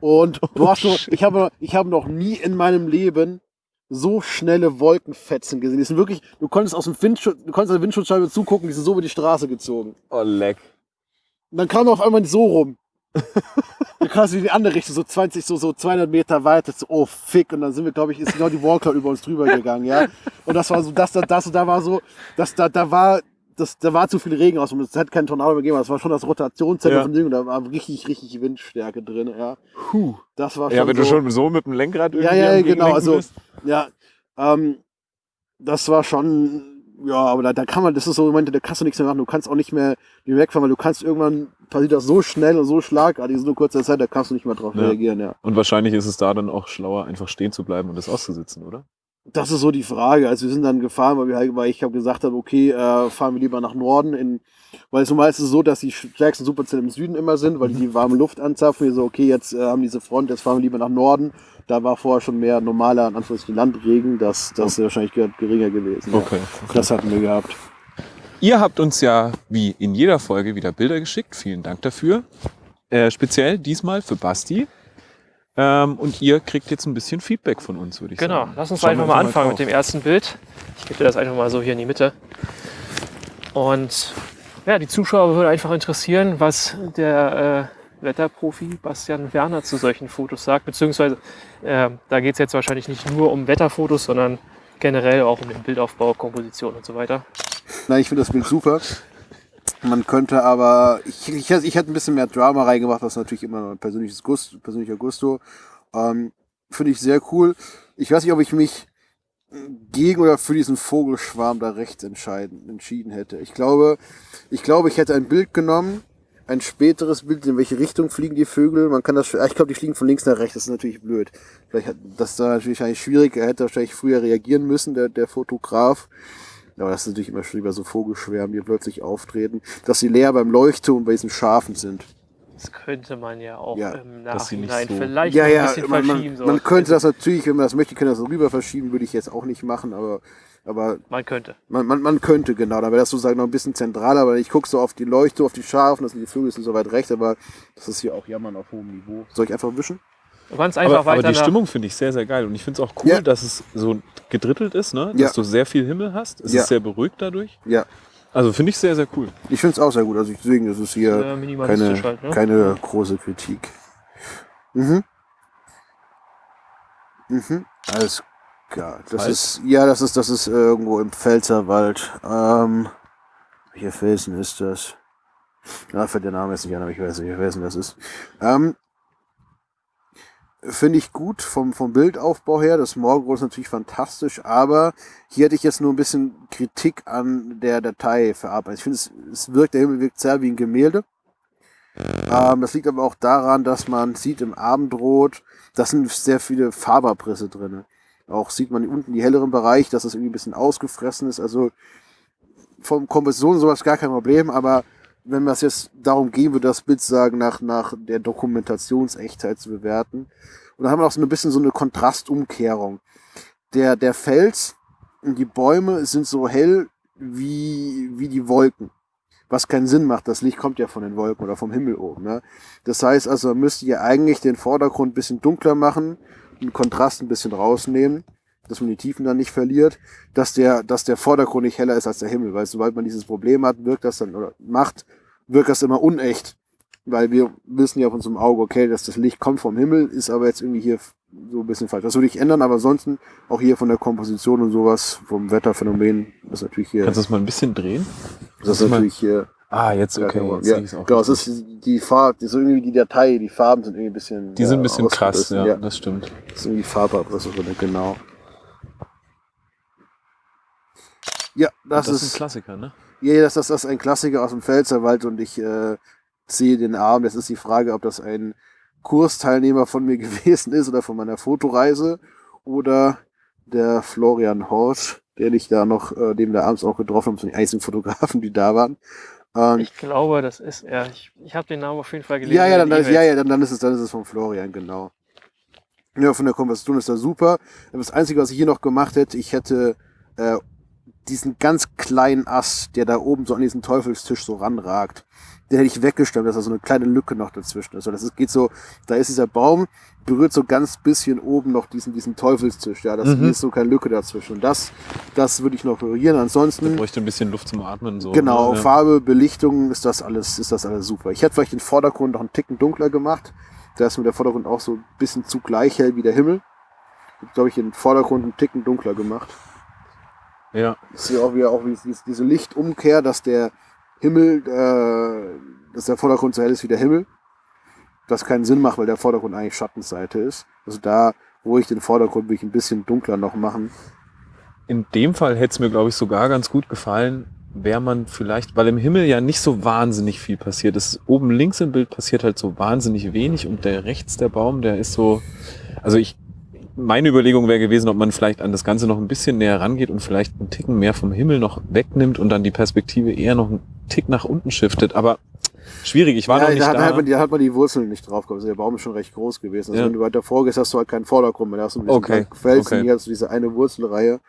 Und du hast nur, ich habe, ich habe noch nie in meinem Leben so schnelle Wolkenfetzen gesehen. Die sind wirklich, du konntest aus dem Windschutz, du konntest der Windschutzscheibe zugucken, die sind so über die Straße gezogen. Oh, leck. Und dann kam er auf einmal so rum. Dann kam es in die andere Richtung, so 20, so, so 200 Meter weiter. So, oh, fick. Und dann sind wir, glaube ich, ist genau die Wallcloud über uns drüber gegangen, ja. Und das war so, das, das, das, da war so, das, da, da war, das, da war zu viel Regen aus. und Es hätte keinen Tornado mehr gegeben. aber Das war schon das Rotationszentrum Ja. von Ding. Und da war richtig, richtig Windstärke drin, ja. Puh. Das war schon Ja, wenn so, du schon so mit dem Lenkrad irgendwie Ja, ja, genau. Also, bist. ja, ähm, das war schon ja, aber da, da kann man, das ist so Momente, da kannst du nichts mehr machen. Du kannst auch nicht mehr wegfahren, weil du kannst irgendwann passiert das so schnell und so schlagartig, so kurzer Zeit, da kannst du nicht mehr drauf Ja. reagieren, ja. Und wahrscheinlich ist es da dann auch schlauer, einfach stehen zu bleiben und das auszusitzen, oder? Das ist so die Frage. Also wir sind dann gefahren, weil, wir halt, weil ich habe gesagt habe, okay, äh, fahren wir lieber nach Norden, in, weil es normal ist es so, dass die stärksten Superzellen im Süden immer sind, weil die die warme Luft anzapfen. Wir so, okay, jetzt äh, haben diese Front, jetzt fahren wir lieber nach Norden. Da war vorher schon mehr normaler, in Anführungszeichen, Landregen, das, das ist wahrscheinlich ge- geringer gewesen. ja. Okay. Das hatten wir gehabt. Ihr habt uns ja wie in jeder Folge wieder Bilder geschickt. Vielen Dank dafür. Äh, speziell diesmal für Basti. Ähm, und ihr kriegt jetzt ein bisschen Feedback von uns, würde ich Genau, sagen. lass uns Schauen einfach mal anfangen mit dem ersten Bild. Ich gebe dir das einfach mal so hier in die Mitte. Und ja, die Zuschauer würde einfach interessieren, was der äh, Wetterprofi Bastian Werner zu solchen Fotos sagt. Beziehungsweise äh, da geht es jetzt wahrscheinlich nicht nur um Wetterfotos, sondern generell auch um den Bildaufbau, Komposition und so weiter. Nein, ich finde das Bild super. Man könnte aber, ich, ich, ich hätte ein bisschen mehr Drama reingemacht, ist natürlich immer ein persönliches Gusto, persönlicher Gusto. Ähm, finde ich sehr cool. Ich weiß nicht, ob ich mich gegen oder für diesen Vogelschwarm da rechts entscheiden, entschieden hätte. Ich glaube, ich glaube, ich hätte ein Bild genommen, ein späteres Bild, in welche Richtung fliegen die Vögel. Man kann das, ich glaube, die fliegen von links nach rechts. Das ist natürlich blöd. Vielleicht hat, das da natürlich schwierig. Er hätte wahrscheinlich früher reagieren müssen, der, der Fotograf. Aber das ist natürlich immer schön bei so Vogelschwärmen, die plötzlich auftreten, dass sie leer beim Leuchtturm und bei diesen Schafen sind. Das könnte man ja auch Ja, im Nachhinein so- vielleicht Ja, ein ja, bisschen man, verschieben. man, so. man könnte das natürlich, wenn man das möchte, könnte das so rüber verschieben, würde ich jetzt auch nicht machen, aber, aber man könnte. man, man, man könnte, genau, dann wäre das sozusagen noch ein bisschen zentraler, aber ich gucke so auf die Leuchte, auf die Schafen, das sind die Vögel, sind so weit rechts, aber das ist hier auch Jammern auf hohem Niveau. Soll ich einfach wischen? Du kannst einfach Aber, aber weiter die nach, Stimmung finde ich sehr, sehr geil. Und ich finde es auch cool, Ja. dass es so gedrittelt ist, ne? dass Ja. du sehr viel Himmel hast. Es Ja. ist sehr beruhigt dadurch. Ja, Also finde ich sehr, sehr cool. ich finde es auch sehr gut, also deswegen ist es hier äh, keine, halt. Ne? keine große Kritik. Mhm. Mhm. Alles klar. Das ist, ja, das ist, das ist irgendwo im Pfälzerwald. Ähm, welcher Felsen ist das? Ja, fällt der Name jetzt nicht an, aber ich weiß nicht, welcher Felsen das ist. Ähm, Finde ich gut vom, vom Bildaufbau her. Das Morgenrot ist natürlich fantastisch, aber hier hätte ich jetzt nur ein bisschen Kritik an der Datei verarbeitet. Ich finde, es, es wirkt, der Himmel wirkt sehr wie ein Gemälde. Ähm, das liegt aber auch daran, dass man sieht im Abendrot, da sind sehr viele Farbabrisse drin. Auch sieht man unten die helleren Bereich, dass das irgendwie ein bisschen ausgefressen ist. Also vom Komposition sowas gar kein Problem, aber wenn es jetzt darum gehen würde, das Bild sagen, nach, nach der Dokumentationsechtheit zu bewerten. Und dann haben wir auch so ein bisschen so eine Kontrastumkehrung. Der, der Fels und die Bäume sind so hell wie, wie die Wolken. Was keinen Sinn macht, das Licht kommt ja von den Wolken oder vom Himmel oben. Ne? Das heißt also, man müsste ja eigentlich den Vordergrund ein bisschen dunkler machen, den Kontrast ein bisschen rausnehmen, dass man die Tiefen dann nicht verliert, dass der, dass der Vordergrund nicht heller ist als der Himmel, weil sobald man dieses Problem hat, wirkt das dann, oder macht, wirkt das immer unecht. Weil wir wissen ja auf unserem Auge, okay, dass das Licht kommt vom Himmel, ist aber jetzt irgendwie hier so ein bisschen falsch. Das würde ich ändern, aber ansonsten auch hier von der Komposition und sowas, vom Wetterphänomen, ist natürlich hier, Kannst du das mal ein bisschen drehen? das ist natürlich hier, Ah, jetzt okay. ja, Jetzt ja, genau, es ist die Farbe, die, so irgendwie die Datei, die Farben sind irgendwie ein bisschen, Die sind ein bisschen krass, ja, ja. das stimmt. Das ist irgendwie Farbabrisse drin, genau. Ja, das, Das, ist ist, ein Klassiker, ne? ja, das, das, das ist ein Klassiker aus dem Pfälzerwald und ich äh, ziehe den Arm. Jetzt ist die Frage, ob das ein Kursteilnehmer von mir gewesen ist oder von meiner Fotoreise oder der Florian Horsch, den ich da noch, äh, dem da abends auch getroffen habe, sind die einzigen Fotografen, die da waren. Ähm, Ich glaube, das ist er. Ich, ich habe den Namen auf jeden Fall gelesen. ja, ja, dann, den dann, ja, ja dann, dann ist es, dann ist es von Florian, genau. Ja, von der Konversation ist er super. Das Einzige, was ich hier noch gemacht hätte, ich hätte äh, diesen ganz kleinen Ast, der da oben so an diesen Teufelstisch so ranragt, den hätte ich weggestemmt, dass da so eine kleine Lücke noch dazwischen ist. Also das ist, geht so, da ist dieser Baum, berührt so ganz bisschen oben noch diesen, diesen Teufelstisch. Ja, das Mhm. ist so keine Lücke dazwischen. Und das, das würde ich noch ignorieren. Da Ansonsten. bräuchte ein bisschen Luft zum Atmen. So, Genau, ne? Ja. Farbe, Belichtung ist das alles, ist das alles super. Ich hätte vielleicht den Vordergrund noch einen Ticken dunkler gemacht. Da ist mir der Vordergrund auch so ein bisschen zu gleich hell wie der Himmel. Ich glaube ich den Vordergrund einen Ticken dunkler gemacht. Ja, Ich sehe auch wieder auch wie diese- diese Lichtumkehr, dass der Himmel, äh, dass der Vordergrund so hell ist wie der Himmel. Was keinen Sinn macht, weil der Vordergrund eigentlich Schattenseite ist. Also da, wo ich den Vordergrund will ich ein bisschen dunkler noch machen. in dem Fall hätte es mir, glaube ich, sogar ganz gut gefallen, wäre man vielleicht, weil im Himmel ja nicht so wahnsinnig viel passiert. Es, oben links im Bild passiert halt so wahnsinnig wenig und der rechts der Baum, der ist so, also ich, meine Überlegung wäre gewesen, ob man vielleicht an das Ganze noch ein bisschen näher rangeht und vielleicht einen Ticken mehr vom Himmel noch wegnimmt und dann die Perspektive eher noch einen Tick nach unten shiftet. Aber schwierig, ich war ja, noch nicht da, da. hat man, die- da hat man die Wurzeln nicht drauf gehabt. Also der Baum ist schon recht groß gewesen. Also Ja. wenn du weiter vorgehst, hast du halt keinen Vordergrund mehr. Da hast du Okay, Felsen, okay. hier hast du diese eine Wurzelreihe.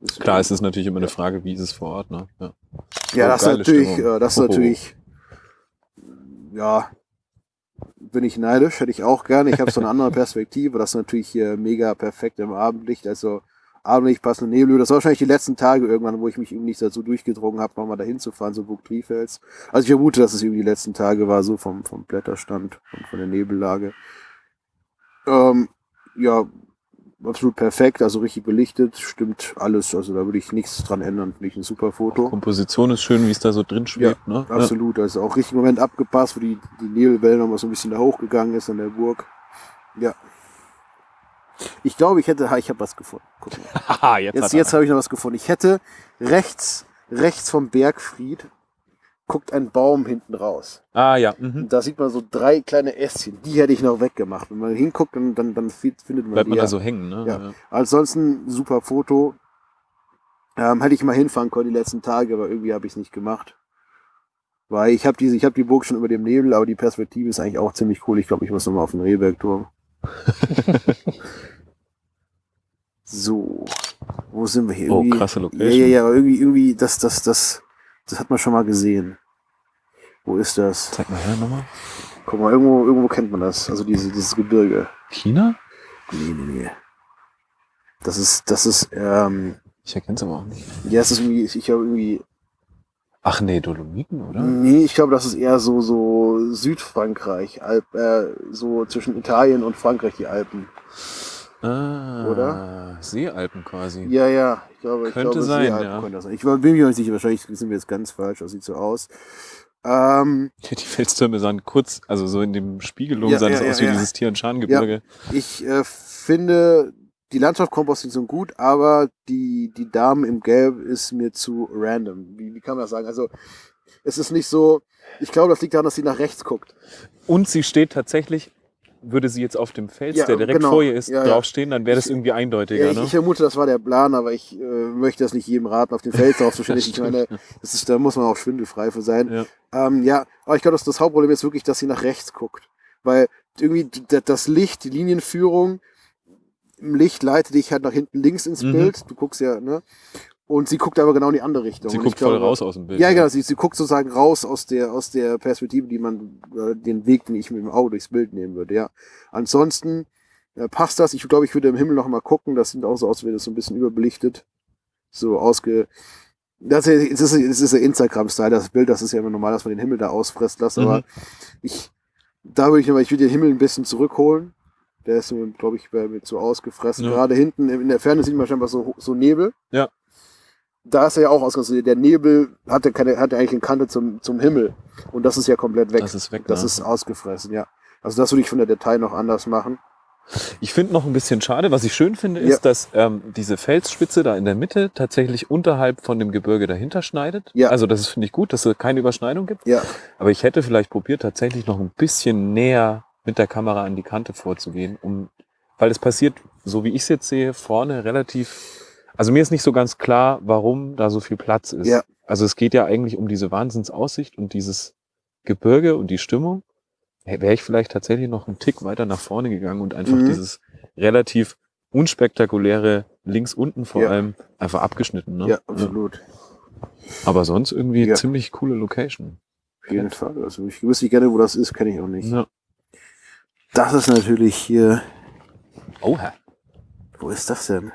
Das- Klar, es ist natürlich immer eine Frage, wie ist es vor Ort. Ne? Ja. Ja, Oh, das ist natürlich, äh, das ist natürlich, ja, bin ich neidisch, hätte ich auch gerne. Ich habe so eine andere Perspektive. Das ist natürlich hier mega perfekt im Abendlicht. Also Abendlicht, passende Nebel. Das war wahrscheinlich die letzten Tage irgendwann, wo ich mich irgendwie nicht dazu durchgedrungen habe, nochmal dahin zu fahren, so Burg Trifels. Also ich vermute, dass es irgendwie die letzten Tage war, so vom, vom Blätterstand und von der Nebellage. Ähm, ja, absolut perfekt, also richtig belichtet, stimmt alles. Also da würde ich nichts dran ändern. Finde ich ein super Foto. Komposition ist schön, wie es da so drin schwebt. ne? Ja. Absolut, also auch richtig im Moment abgepasst, wo die, die Nebelwelle nochmal so ein bisschen da hochgegangen ist an der Burg. Ja. Ich glaube, ich hätte, ha, ich habe was gefunden. Guck mal. Haha, jetzt, Jetzt, jetzt habe ich noch was gefunden. Ich hätte rechts, rechts vom Bergfried guckt ein Baum hinten raus. Ah ja, mhm. Da sieht man so drei kleine Ästchen. Die hätte ich noch weggemacht. Wenn man hinguckt, dann, dann, dann fi- findet man bleibt die. man ja. da so hängen. Ne? Ja. Ansonsten super Foto. Ähm, hätte ich mal hinfahren können die letzten Tage, aber irgendwie habe ich es nicht gemacht. Weil ich habe diese, ich habe die Burg schon über dem Nebel, aber die Perspektive ist eigentlich auch ziemlich cool. Ich glaube, ich muss nochmal auf den Rehbergturm. so, wo sind wir hier? Oh, Irgendwie- krasse Ja, Location. ja, ja, aber irgendwie, irgendwie, das, das, das, das hat man schon mal gesehen. Wo ist das? Zeig mal her nochmal. Guck mal, irgendwo, irgendwo kennt man das. Also diese, dieses Gebirge. China? Nee, nee, nee. Das ist, das ist, ähm, Ich erkenne es aber auch nicht. ja, es ist irgendwie, ich habe irgendwie, Ach nee, Dolomiten, oder? nee, ich glaube, das ist eher so, so Südfrankreich, Alp, äh, so zwischen Italien und Frankreich, die Alpen. Ah, Oder? Seealpen quasi. Ja, ja, ich glaube, ich Könnte glaube, sein, Seealpen ja. könnte das sein. Ich war- bin mir nicht sicher, wahrscheinlich sind wir jetzt ganz falsch, das sieht so aus. Ähm, Die Felstürme sahen kurz, also so in dem Spiegelung Ja, sah das ja, aus wie dieses Tian-Shan-Gebirge. ich äh, finde die Landschaftskomposition gut, aber die, die Dame im Gelb ist mir zu random. Wie, wie kann man das sagen? Also, es ist nicht so, ich glaube, das liegt daran, dass sie nach rechts guckt. Und sie steht tatsächlich, würde sie jetzt auf dem Fels, Ja, der direkt genau. vor ihr ist, Ja, draufstehen, dann wäre das Ich- irgendwie eindeutiger. Ja, ich, ne? ich vermute, das war der Plan, aber ich äh, möchte das nicht jedem raten, auf den Fels draufzustehen. Ich meine, das ist, da muss man auch schwindelfrei für sein. Ja. Ähm, ja, aber ich glaube, das, das Hauptproblem ist wirklich, dass sie nach rechts guckt. Weil irgendwie das Licht, die Linienführung, im Licht leitet dich halt nach hinten links ins Mhm. Bild. Du guckst ja, ne? Und sie guckt aber genau in die andere Richtung. sie Und guckt glaube, voll raus aus dem Bild. Ja, genau. Sie, sie guckt sozusagen raus aus der, aus der Perspektive, die man, äh, den Weg, den ich mit dem Auge durchs Bild nehmen würde, ja. Ansonsten äh, passt das. Ich glaube, ich würde im Himmel noch mal gucken. Das sieht auch so aus, als wäre das so ein bisschen überbelichtet. So ausge. Das ist, das ist, das ist der Instagram-Style, das Bild. Das ist ja immer normal, dass man den Himmel da ausfressen lässt. Aber Mhm. ich, da würde ich nochmal, ich würde den Himmel ein bisschen zurückholen. Der ist, glaube ich, bei mir zu ausgefressen. Ja. Gerade hinten in der Ferne sieht man scheinbar so, so Nebel. Ja. Da ist er ja auch ausgefressen. Der Nebel hatte keine, hatte eigentlich eine Kante zum, zum Himmel. Und das ist ja komplett weg. Das ist weg. Das ne? ist ausgefressen, ja. Also das würde ich von der Detail noch anders machen. Ich finde noch ein bisschen schade, was ich schön finde, ist, Ja. dass ähm, diese Felsspitze da in der Mitte tatsächlich unterhalb von dem Gebirge dahinter schneidet. Ja. Also das finde ich gut, dass es keine Überschneidung gibt. Ja. Aber ich hätte vielleicht probiert, tatsächlich noch ein bisschen näher mit der Kamera an die Kante vorzugehen, um, weil es passiert, so wie ich es jetzt sehe, vorne relativ. Also mir ist nicht so ganz klar, warum da so viel Platz ist. Ja. Also es geht ja eigentlich um diese Wahnsinnsaussicht und dieses Gebirge und die Stimmung. Wäre ich vielleicht tatsächlich noch einen Tick weiter nach vorne gegangen und einfach Mhm. dieses relativ unspektakuläre links unten vor Ja. allem einfach abgeschnitten. Ne? Ja, absolut. Aber sonst irgendwie Ja. ziemlich coole Location. Auf jeden Fall. Also ich wüsste gerne, wo das ist, kenne ich auch nicht. Ja. Das ist natürlich hier. Oha. Wo ist das denn?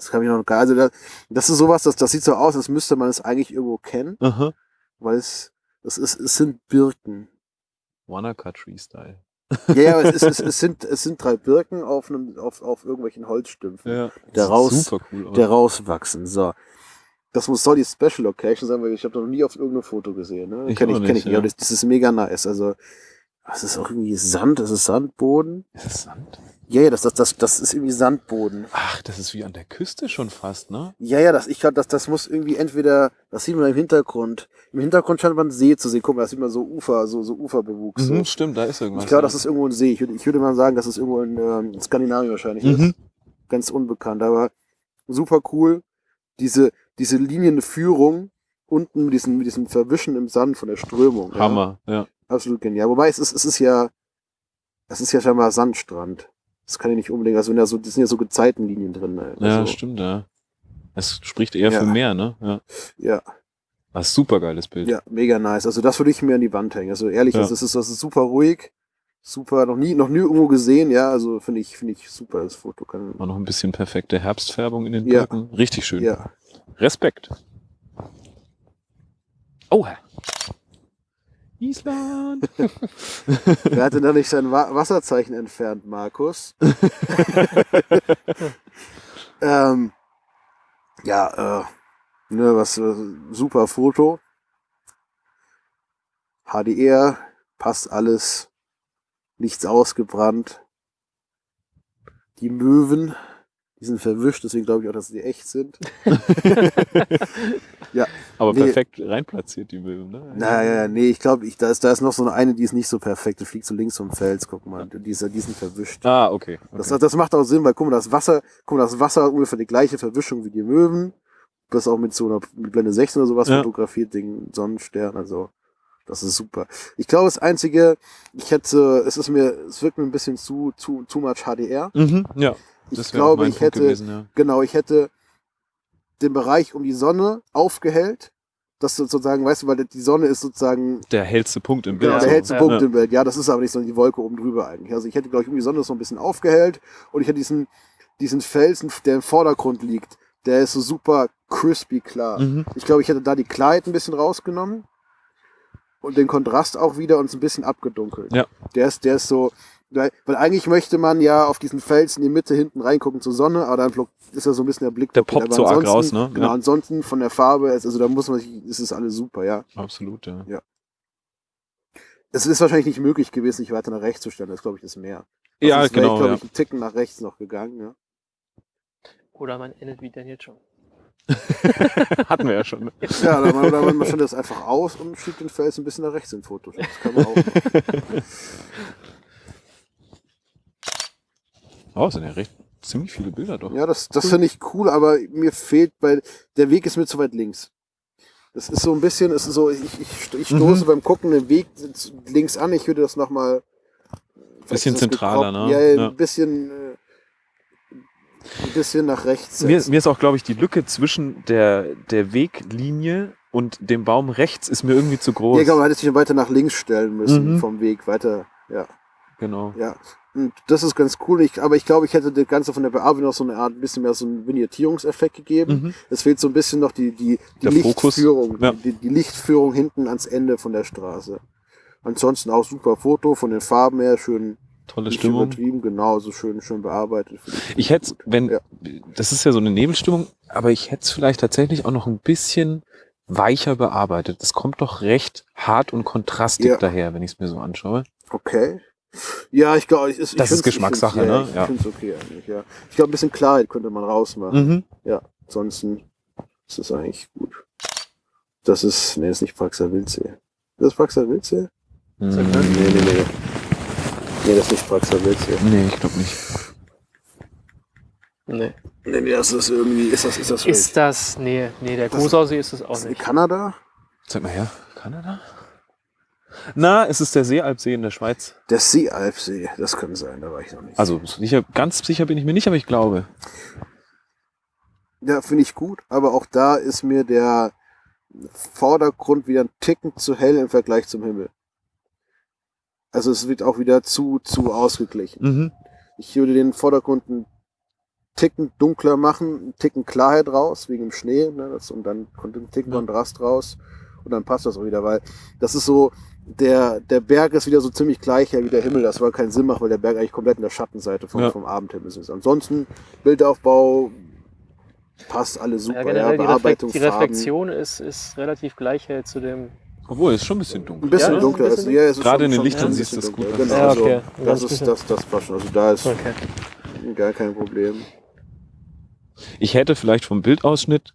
Das kann ich noch gar. Also das, das ist sowas, das, das sieht so aus, als müsste man es eigentlich irgendwo kennen, Aha. weil es, das ist, es sind Birken. Wanaka Tree Style. Ja, ja, aber es, ist, es, es, sind, es sind drei Birken auf, einem, auf, auf irgendwelchen Holzstümpfen, Ja. Der raus- Super cool der rauswachsen. So. Das muss soll die Special Location sein, weil ich habe noch nie auf irgendeinem Foto gesehen. Ne? Ich Kenne ich, kenn nicht, ich nicht. ja. Aber das, das ist mega nice. Also Das ist auch irgendwie Sand, das ist Sandboden. Ist das Sand? Ja, ja, das, das, das, das ist irgendwie Sandboden. Ach, das ist wie an der Küste schon fast, ne? Ja, ja, das, ich glaube, das, das muss irgendwie entweder, das sieht man im Hintergrund. Im Hintergrund scheint man einen See zu sehen. Guck mal, da sieht man so Ufer, so, so Uferbewuchs. So. Mhm, stimmt, da ist irgendwas. Ich glaube, ja. das ist irgendwo ein See. Ich würde, ich würde mal sagen, das ist irgendwo in, ähm, in Skandinavien wahrscheinlich. ist. Mhm. Ganz unbekannt, aber super cool. Diese, diese Linienführung unten mit diesem, mit diesem Verwischen im Sand von der Strömung. Ja. Hammer, ja. Absolut genial. Wobei es ist, es ist ja, es ist ja scheinbar Sandstrand. Das kann ich nicht unbedingt, also da so, das sind ja so Gezeitenlinien drin. Also, Ja, stimmt, ja. Es spricht eher Ja. für mehr, ne? Ja. Ja, Was super geiles Bild. ja, mega nice. Also das würde ich mir an die Wand hängen. Also ehrlich, Ja. das, ist, das ist super ruhig. Super, noch nie, noch nie irgendwo gesehen, ja, also finde ich, finde ich super, das Foto kann, War noch ein bisschen perfekte Herbstfärbung in den Ja. Birken. Richtig schön. ja. Respekt. Oh, Island. Wer hatte da nicht sein Wa Wasserzeichen entfernt, Markus? ähm, ja, äh, ne, was, äh, super Foto. HDR, passt alles. Nichts ausgebrannt. Die Möwen, die sind verwischt, deswegen glaube ich auch, dass sie echt sind. Aber Nee. perfekt reinplatziert, die Möwen, ne? Naja, nee, ich glaube, ich, da, ist, da ist noch so eine, die ist nicht so perfekt. Die fliegt so links vom Fels, guck mal. Die, ist, die sind verwischt. Ah, okay. okay. Das, das macht auch Sinn, weil guck mal, das Wasser, guck mal, das Wasser hat ungefähr die gleiche Verwischung wie die Möwen. Das auch mit so einer mit Blende 16 oder sowas Ja. fotografiert, den Sonnenstern, also das ist super. Ich glaube, das einzige, ich hätte, es ist mir, es wirkt mir ein bisschen zu, zu, zu much HDR. mhm, ja. Ich glaube, ich Punkt hätte, gewesen, ja. genau, ich hätte den Bereich um die Sonne aufgehellt. Das sozusagen, weißt du, weil die Sonne ist sozusagen Der hellste Punkt im Bild. Genau, der hellste Ja. Punkt Ja. im Bild. Ja, das ist aber nicht so die Wolke oben drüber eigentlich. Also ich hätte, glaube ich, um die Sonne so ein bisschen aufgehellt und ich hätte diesen, diesen Felsen, der im Vordergrund liegt, der ist so super crispy klar. Mhm. Ich glaube, ich hätte da die Klarheit ein bisschen rausgenommen und den Kontrast auch wieder und es ein bisschen abgedunkelt. Ja. Der ist, der ist so, weil, weil eigentlich möchte man ja auf diesen Felsen in die Mitte hinten reingucken zur Sonne, aber dann ist ja so ein bisschen der Blick. Der poppt Aber so arg raus, ne? Genau, Ja. ansonsten von der Farbe, also da muss man sich, ist es alles super, ja. Absolut, ja. Es ist wahrscheinlich nicht möglich gewesen, sich weiter nach rechts zu stellen. Das glaube ich das Meer. Ja, Sonst wäre genau. Ich glaube ja. ich einen Ticken nach rechts noch gegangen. Ja. Oder man endet wie denn jetzt schon. Hatten wir ja schon. Ne? Ja, oder man, oder man stellt das einfach aus und schiebt den Fels ein bisschen nach rechts in Photoshop. Das kann man auch. Oh, es sind ja recht ziemlich viele Bilder doch. Ja, das, das finde ich cool, aber mir fehlt, weil der Weg ist mir zu weit links. Das ist so ein bisschen, es ist so, ich, ich, ich stoße Mhm. beim Gucken den Weg links an. Ich würde das nochmal. Bisschen zentraler, ne? Ja, Ja. ein bisschen. Äh, ein bisschen nach rechts. Mir, mir ist auch, glaube ich, die Lücke zwischen der, der Weglinie und dem Baum rechts ist mir irgendwie zu groß. Ja, genau, man hätte sich weiter nach links stellen müssen Mhm. vom Weg. Weiter, ja. Genau. Ja, und das ist ganz cool. Ich, aber ich glaube, ich hätte das Ganze von der Bearbeitung noch so eine Art, ein bisschen mehr so einen Vignettierungseffekt gegeben. Mhm. Es fehlt so ein bisschen noch die, die, die Der. Lichtführung. Ja. Die, die Lichtführung hinten ans Ende von der Straße. Ansonsten auch super Foto, von den Farben her schön Tolle Stimmung. übertrieben, genau, so schön, schön bearbeitet. Ich hätte, wenn, Ja. das ist ja so eine Nebelstimmung, aber ich hätte es vielleicht tatsächlich auch noch ein bisschen weicher bearbeitet. Das kommt doch recht hart und kontrastig Ja. daher, wenn ich es mir so anschaue. Okay. Ja, ich glaube, ich, ich Das ist Geschmackssache, ich find's, ne? Ja, Ja. ich finde es okay eigentlich, ja. Ich glaube, ein bisschen Klarheit könnte man rausmachen. Mhm. Ansonsten ist es eigentlich gut. Das ist, nee, das ist nicht Praxa Wildsee. Das ist Praxa Wildsee? Mhm. Nee, nee, nee. Nee, das ist nicht Praxa Wildsee. Nee, ich glaube nicht. Nee. Nee, nee, das ist irgendwie, ist das, ist das Ist das. Nee, nee, der Großausee ist es auch das in nicht. Kanada? Zeig mal her. Kanada? Na, es ist der Seealpsee in der Schweiz. Der Seealpsee, das kann sein, da war ich noch nicht. Also sicher, ganz sicher bin ich mir nicht, aber ich glaube. Ja, finde ich gut, aber auch da ist mir der Vordergrund wieder ein Ticken zu hell im Vergleich zum Himmel. Also es wird auch wieder zu, zu ausgeglichen. Mhm. Ich würde den Vordergrund einen Ticken dunkler machen, einen Ticken Klarheit raus, wegen dem Schnee, ne, das, und dann kommt ein Ticken Ja. Kontrast raus und dann passt das auch wieder, weil das ist so, der, der Berg ist wieder so ziemlich gleich wie der Himmel, das war keinen Sinn macht, weil der Berg eigentlich komplett in der Schattenseite vom, Ja. vom Abendhimmel ist. Ansonsten, Bildaufbau, passt alles super, Ja, ja, generell die, Reflekt, Bearbeitung, die Farben. Reflexion ist, ist relativ gleich äh, zu dem Obwohl, es ist schon ein bisschen dunkel. Ein bisschen Ja, ist dunkler. ein ist bisschen ja, es ist Gerade in den Lichtern siehst du das gut dunkler. Genau, Ja, also, okay. das, Das ist das, das passt schon. Also da ist Okay. gar kein Problem. Ich hätte vielleicht vom Bildausschnitt,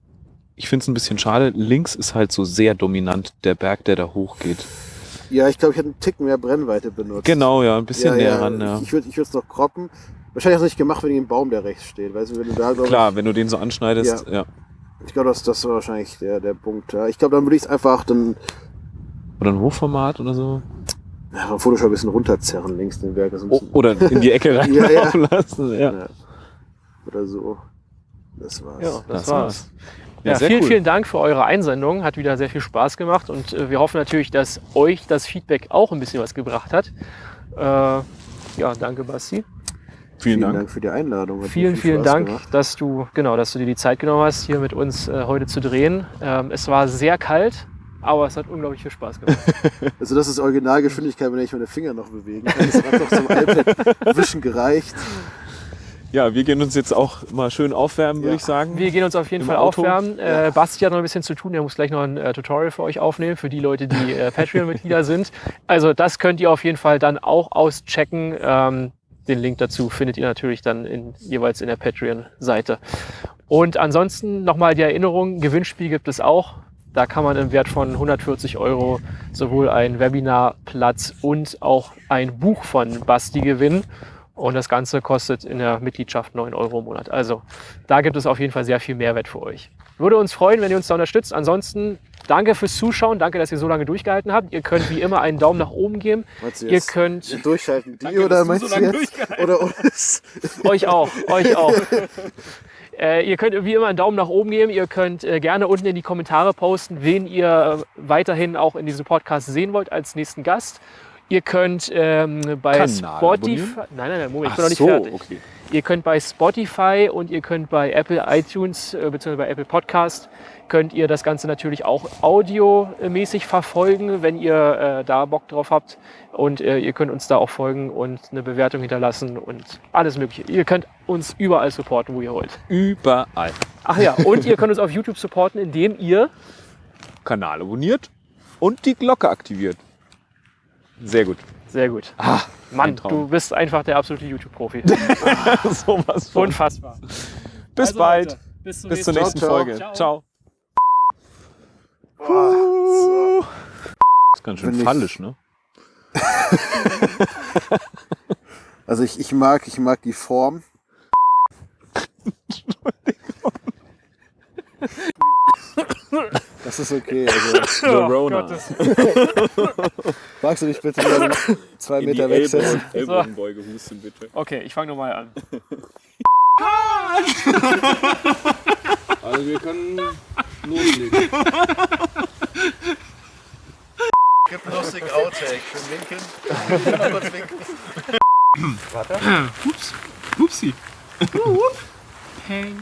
ich finde es ein bisschen schade, links ist halt so sehr dominant der Berg, der da hochgeht. Ja, ich glaube, ich hätte einen Tick mehr Brennweite benutzt. Genau, ja, ein bisschen ja, näher ja. ran. Ja. Ich würde es noch kroppen. Wahrscheinlich hast du nicht gemacht wegen dem Baum, der rechts steht. Weißt du, wenn du da, Klar, wenn du den so anschneidest, ja. Ich, ich glaube, das, das war wahrscheinlich der, der Punkt. Ja. Ich glaube, dann würde ich es einfach dann Oder ein Hochformat oder so. ja, vom Photoshop ein bisschen runterzerren, links den Berg. Das ist ein O bisschen, oder in die Ecke Ja, ja. reinlaufen lassen. Ja. Ja. Oder so. Das war's. Ja, das, Das war's. war's. Ja, vielen, cool. vielen Dank für eure Einsendung. Hat wieder sehr viel Spaß gemacht und äh, wir hoffen natürlich, dass euch das Feedback auch ein bisschen was gebracht hat. Äh, ja, danke, Basti. Vielen Dank. für die Einladung. Hat Vielen, viel vielen Spaß Dank, gemacht. dass du, genau, dass du dir die Zeit genommen hast, hier mit uns äh, heute zu drehen. Ähm, es war sehr kalt, aber es hat unglaublich viel Spaß gemacht. Also das ist Originalgeschwindigkeit, wenn ich meine Finger noch bewegen kann. Das hat einfach zum iPad wischen gereicht. Ja, wir gehen uns jetzt auch mal schön aufwärmen, würde Ja. ich sagen. Wir gehen uns auf jeden Im Fall Auto? aufwärmen. Äh, Basti hat noch ein bisschen zu tun. Er muss gleich noch ein äh, Tutorial für euch aufnehmen, für die Leute, die äh, Patreon-Mitglieder sind. Also das könnt ihr auf jeden Fall dann auch auschecken. Ähm, den Link dazu findet ihr natürlich dann in, jeweils in der Patreon-Seite. Und ansonsten nochmal die Erinnerung, Gewinnspiel gibt es auch. Da kann man im Wert von 140 Euro sowohl einen Webinarplatz und auch ein Buch von Basti gewinnen. Und das Ganze kostet in der Mitgliedschaft 9 Euro im Monat. Also da gibt es auf jeden Fall sehr viel Mehrwert für euch. Würde uns freuen, wenn ihr uns da unterstützt. Ansonsten danke fürs Zuschauen. Danke, dass ihr so lange durchgehalten habt. Ihr könnt wie immer einen Daumen nach oben geben. Ihr jetzt könnt durchhalten die Danke, oder meinst so du jetzt? Oder uns? euch auch, euch auch. Äh, ihr könnt wie immer einen Daumen nach oben geben. Ihr könnt äh, gerne unten in die Kommentare posten, wen ihr äh, weiterhin auch in diesem Podcast sehen wollt als nächsten Gast. Ihr könnt ähm, bei Kanal Spotify. abonnieren? Nein, nein, nein, Moment, ich Ach bin noch nicht so, fertig. okay. Ihr könnt bei Spotify und ihr könnt bei Apple iTunes äh, bzw. bei Apple Podcast könnt ihr das Ganze natürlich auch audiomäßig verfolgen, wenn ihr äh, da Bock drauf habt. Und äh, ihr könnt uns da auch folgen und eine Bewertung hinterlassen und alles Mögliche. Ihr könnt uns überall supporten, wo ihr wollt. Überall. Ach ja, und ihr könnt uns auf YouTube supporten, indem ihr Kanal abonniert und die Glocke aktiviert. Sehr gut. sehr gut. Ah, Mann, du bist einfach der absolute YouTube-Profi. sowas von. Unfassbar. Bis Also, bald. Leute, bis, zum Bis zur nächsten Ciao, Folge. ciao. Ciao. Boah, ist ganz schön Wenn ich- fallisch, ne? Also ich, ich mag, ich mag die Form. Das ist okay. Also, Oh Verona. magst du dich bitte wieder zwei Meter wegsetzen? Ellbogenbeuge husten, bitte. Okay, ich fange nochmal an. Also wir können loslegen. Gibt lustigen Outtake. Schön winken. Ich kann noch kurz winken. Upsi. Hey.